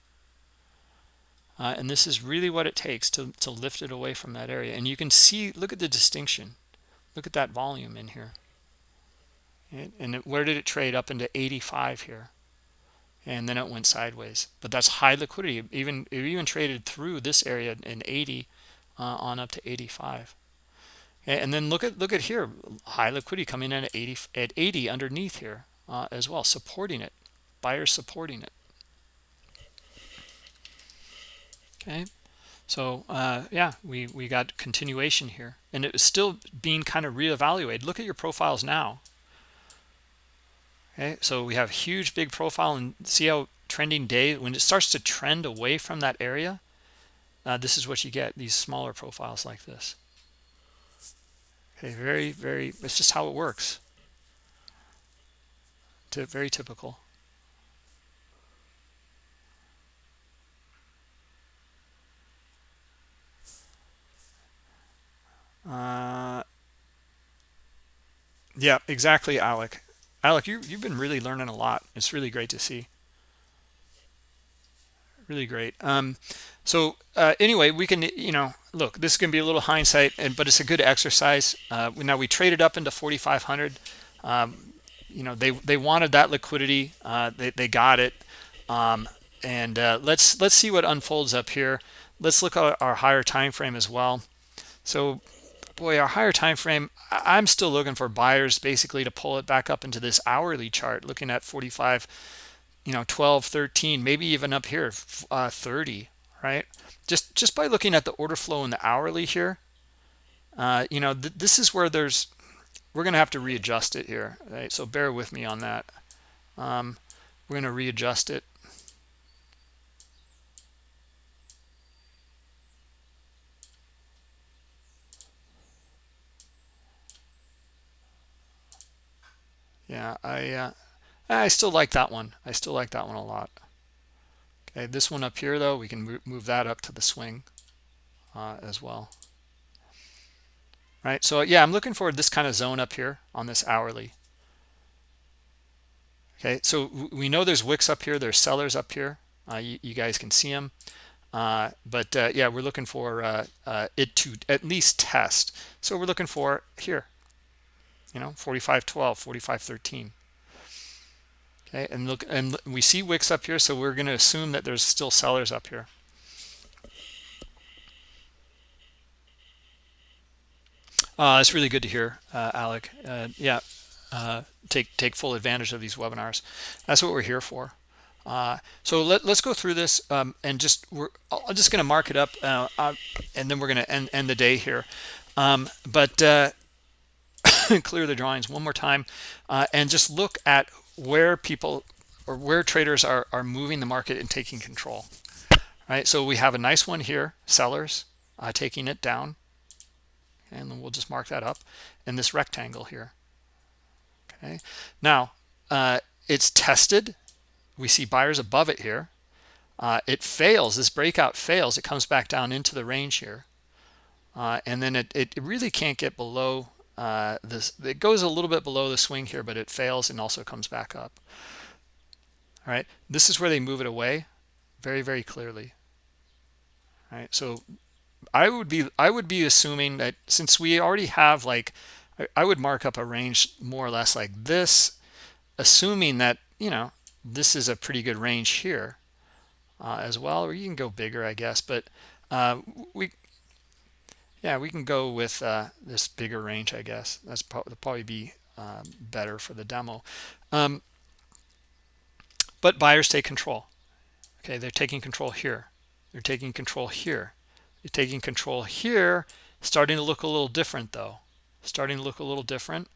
uh, and this is really what it takes to, to lift it away from that area. And you can see look at the distinction. Look at that volume in here. And, and it, where did it trade? Up into 85 here and then it went sideways. But that's high liquidity. Even it even traded through this area in 80 uh, on up to 85 and then look at look at here high liquidity coming in at 80 at 80 underneath here uh, as well supporting it. Buyers supporting it. Okay? So uh, yeah we we got continuation here. And it was still being kind of reevaluated. Look at your profiles now okay so we have huge big profile and see how trending day when it starts to trend away from that area uh, this is what you get these smaller profiles like this. Okay very very it's just how it works. To very typical. Uh yeah exactly alec alec you, you've been really learning a lot. It's really great to see. Really great. Um so uh, anyway we can you know look this can be a little hindsight and but it's a good exercise. Uh, now we traded up into 4500 um, you know they they wanted that liquidity. Uh, they, they got it. Um, and uh, let's let's see what unfolds up here. Let's look at our higher time frame as well. So boy our higher time frame i'm still looking for buyers basically to pull it back up into this hourly chart looking at 45 you know 12 13 maybe even up here uh, 30 right? Just just by looking at the order flow in the hourly here, uh, you know, th this is where there's we're going to have to readjust it here, right? So bear with me on that. Um, we're going to readjust it. Yeah, I uh, I still like that one. I still like that one a lot. Okay, this one up here though, we can move that up to the swing uh, as well. Right, so yeah, I'm looking for this kind of zone up here on this hourly. Okay, so we know there's wicks up here, there's sellers up here. Uh, you, you, guys can see them. Uh, but uh, yeah, we're looking for uh, uh, it to at least test. So we're looking for here, you know, 45.12, 45.13. Okay, and look, and we see wicks up here, so we're going to assume that there's still sellers up here. Uh, it's really good to hear, uh, Alec. Uh, yeah, uh, take take full advantage of these webinars. That's what we're here for. Uh, so let, us go through this um, and just we're I'm just going to mark it up uh, and then we're going to end, end the day here. Um, but clear the drawings one more time and just look at where people or where traders are, are moving the market and taking control. Right, so we have a nice one here, sellers taking it down. And then we'll just mark that up in this rectangle here. Okay now uh, it's tested. We see buyers above it here. Uh, it fails this breakout fails. It comes back down into the range here. Uh, and then it, it really can't get below uh, this it goes a little bit below the swing here but it fails and also comes back up all right this is where they move it away very very clearly all right so I would be I would be assuming that since we already have like I would mark up a range more or less like this, assuming that you know this is a pretty good range here uh, as well, or you can go bigger, I guess. But uh, we, yeah, we can go with uh, this bigger range, I guess. That's probably be um, better for the demo. Um, but buyers take control. Okay, they're taking control here. They're taking control here. You're taking control here, starting to look a little different though. Starting to look a little different.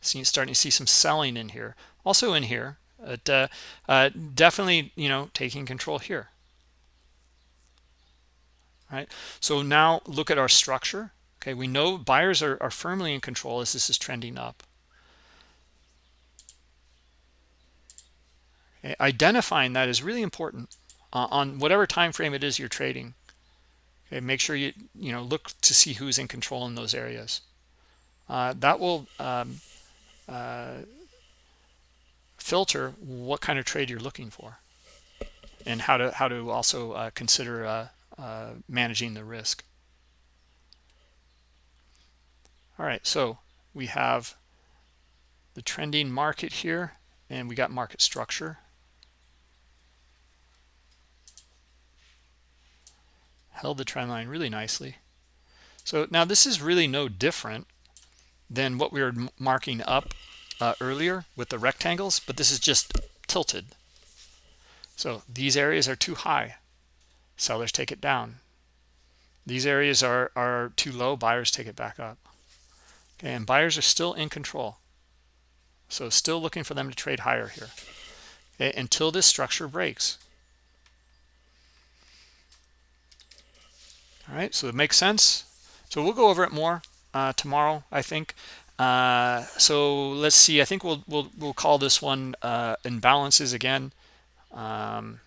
See, starting to see some selling in here. Also in here, but uh, uh, definitely, you know, taking control here. Right. So now look at our structure. Okay, we know buyers are, are firmly in control as this is trending up. Okay, identifying that is really important uh, on whatever time frame it is you're trading. Okay, make sure you you know look to see who's in control in those areas. Uh, that will um, uh, filter what kind of trade you're looking for, and how to how to also uh, consider uh, managing the risk. All right, so we have the trending market here, and we got market structure. held the trend line really nicely. So now this is really no different than what we were marking up uh, earlier with the rectangles, but this is just tilted. So these areas are too high. Sellers take it down. These areas are, are too low. Buyers take it back up. Okay, and buyers are still in control. So still looking for them to trade higher here okay, until this structure breaks. all right so it makes sense so we'll go over it more uh, tomorrow i think uh, so let's see i think we'll we'll, we'll call this one uh, imbalances again um,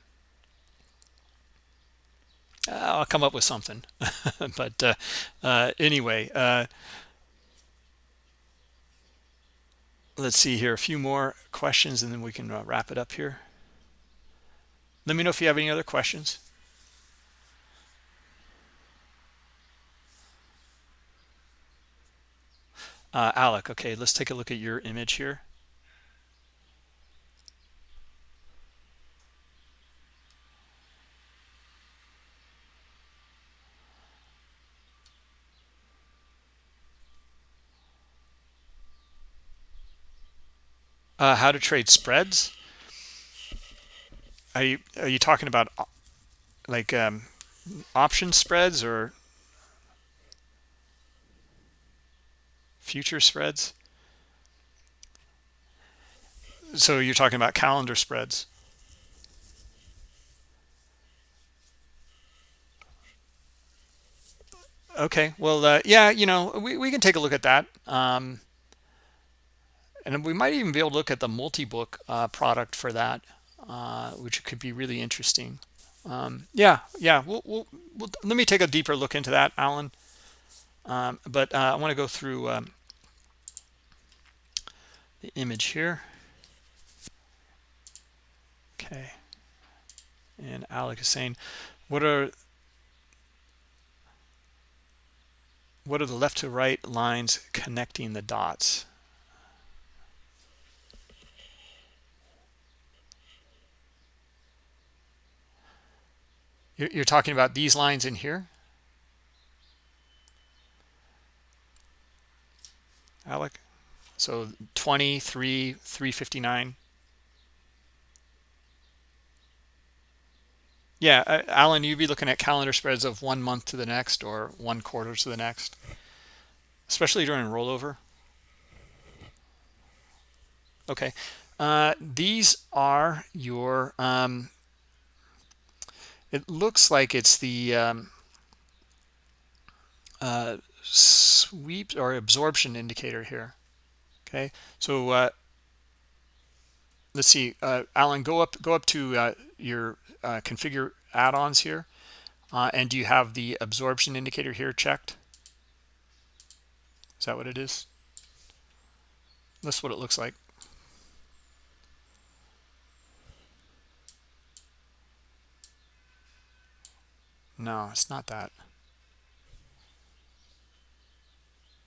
I'll come up with something. But uh, uh, anyway uh, let's see here a few more questions and then we can wrap it up here. Let me know if you have any other questions. Uh, Alec, okay, let's take a look at your image here. Uh, how to trade spreads? Are you are you talking about uh, like um, option spreads or future spreads? So you're talking about calendar spreads. Okay well uh, yeah you know we, we can take a look at that. Um, and we might even be able to look at the multi-book uh, product for that uh, which could be really interesting. Um, yeah yeah we'll, we'll, we'll, let me take a deeper look into that alan. Um, but uh, i want to go through um, the image here. Okay. And alec is saying what are what are the left to right lines connecting the dots You're talking about these lines in here? Alec? So 23, 359. Yeah, uh, Alan, you'd be looking at calendar spreads of one month to the next or one quarter to the next, especially during rollover. Okay, uh, these are your um, it looks like it's the um, uh, sweep or absorption indicator here. Okay, so uh, let's see, uh, Alan, go up, go up to uh, your uh, configure add-ons here, uh, and do you have the absorption indicator here checked? Is that what it is? That's what it looks like. No, it's not that.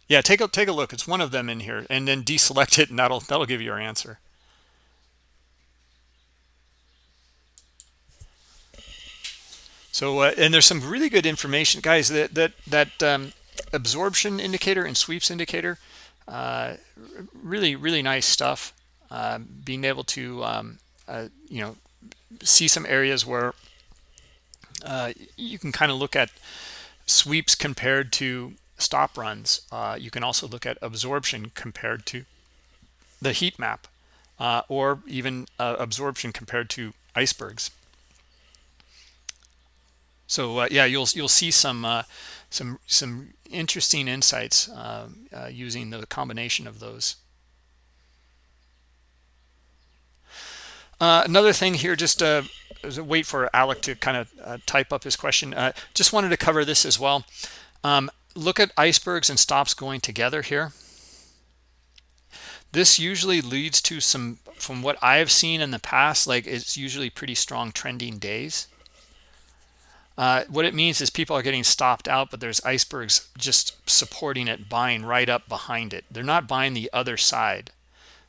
Yeah, take a take a look. It's one of them in here, and then deselect it, and that'll that'll give you your answer. So, uh, and there's some really good information, guys. That that that um, absorption indicator and sweeps indicator, uh, really really nice stuff. Uh, being able to um, uh, you know see some areas where uh, you can kind of look at sweeps compared to stop runs. Uh, you can also look at absorption compared to the heat map uh, or even uh, absorption compared to icebergs. So uh, yeah, you'll you'll see some uh, some some interesting insights using the combination of those. another thing here, just wait for Alec to kind of uh, type up his question. Uh, just wanted to cover this as well. Um, look at icebergs and stops going together here. This usually leads to some, from what I've seen in the past, like it's usually pretty strong trending days. Uh, what it means is people are getting stopped out, but there's icebergs just supporting it, buying right up behind it. They're not buying the other side.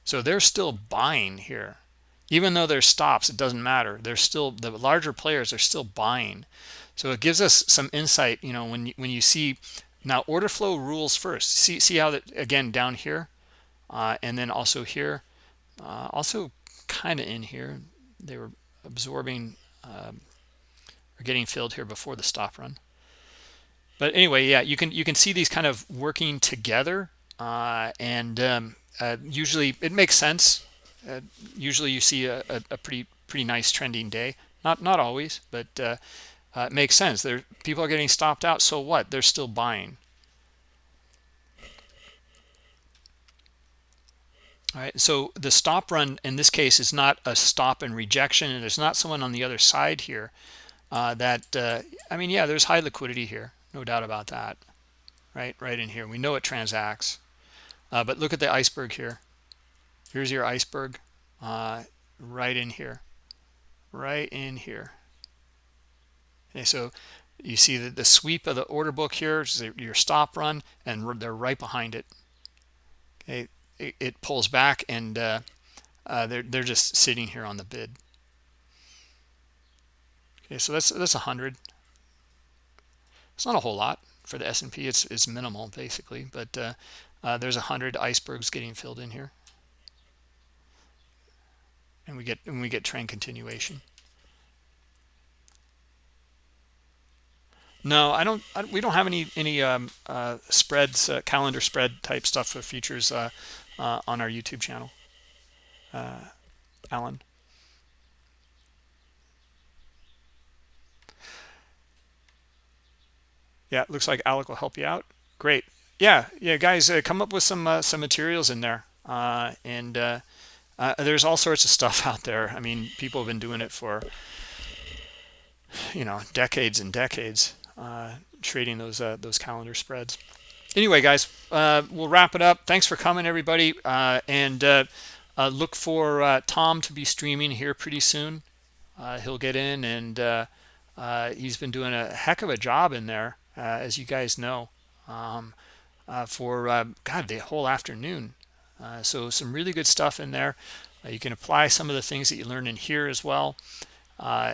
So they're still buying here even though there's stops it doesn't matter. They're still the larger players are still buying. So it gives us some insight you know when you, when you see now order flow rules first. See see how that again down here uh, and then also here. Uh, also kind of in here they were absorbing um, or getting filled here before the stop run. But anyway yeah you can you can see these kind of working together uh, and um, uh, usually it makes sense uh, usually you see a, a, a, pretty pretty nice trending day. Not not always but uh, uh, it makes sense. There people are getting stopped out so what? They're still buying. All right so the stop run in this case is not a stop and rejection and there's not someone on the other side here uh, that uh, i mean yeah there's high liquidity here no doubt about that. Right right in here. We know it transacts. Uh, but look at the iceberg here here's your iceberg uh, right in here right in here. Okay so you see that the sweep of the order book here is your stop run and they're right behind it. Okay it, it pulls back and uh, uh, they're, they're just sitting here on the bid. Okay so that's that's a hundred. It's not a whole lot for the S&P it's it's minimal basically but uh, uh, there's a hundred icebergs getting filled in here and we get and we get trend continuation No, I don't. I, we don't have any any um, uh, spreads, uh, calendar spread type stuff for futures uh, uh, on our YouTube channel. Uh, Alan. Yeah, it looks like Alec will help you out. Great. Yeah, yeah, guys, uh, come up with some some materials in there, and uh, uh, there's all sorts of stuff out there. I mean, people have been doing it for you know decades and decades, uh, trading those those calendar spreads. Anyway, guys, we'll wrap it up. Thanks for coming, everybody, and look for Tom to be streaming here pretty soon. he'll get in, and he's been doing a heck of a job in there, as you guys know. Um, uh, for uh, God the whole afternoon. Uh, so some really good stuff in there. you can apply some of the things that you learn in here as well.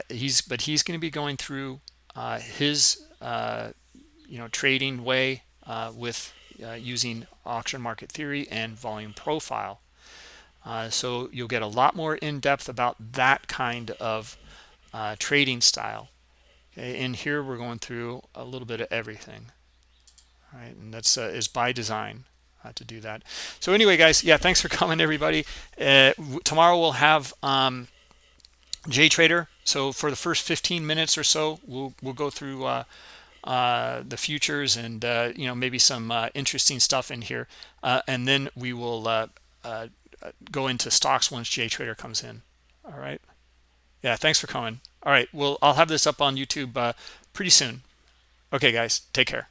he's but he's going to be going through his you know trading way with using auction market theory and volume profile. Uh, so you'll get a lot more in depth about that kind of uh, trading style. Okay, in here we're going through a little bit of everything right and that's uh, is by design uh, to do that. So anyway guys yeah thanks for coming everybody. Uh, tomorrow we'll have um, JTrader so for the first 15 minutes or so we'll we'll go through uh, uh, the futures and uh, you know maybe some interesting stuff in here. And then we will go into stocks once JTrader comes in. All right? Yeah thanks for coming all right well I'll have this up on YouTube pretty soon. Okay guys take care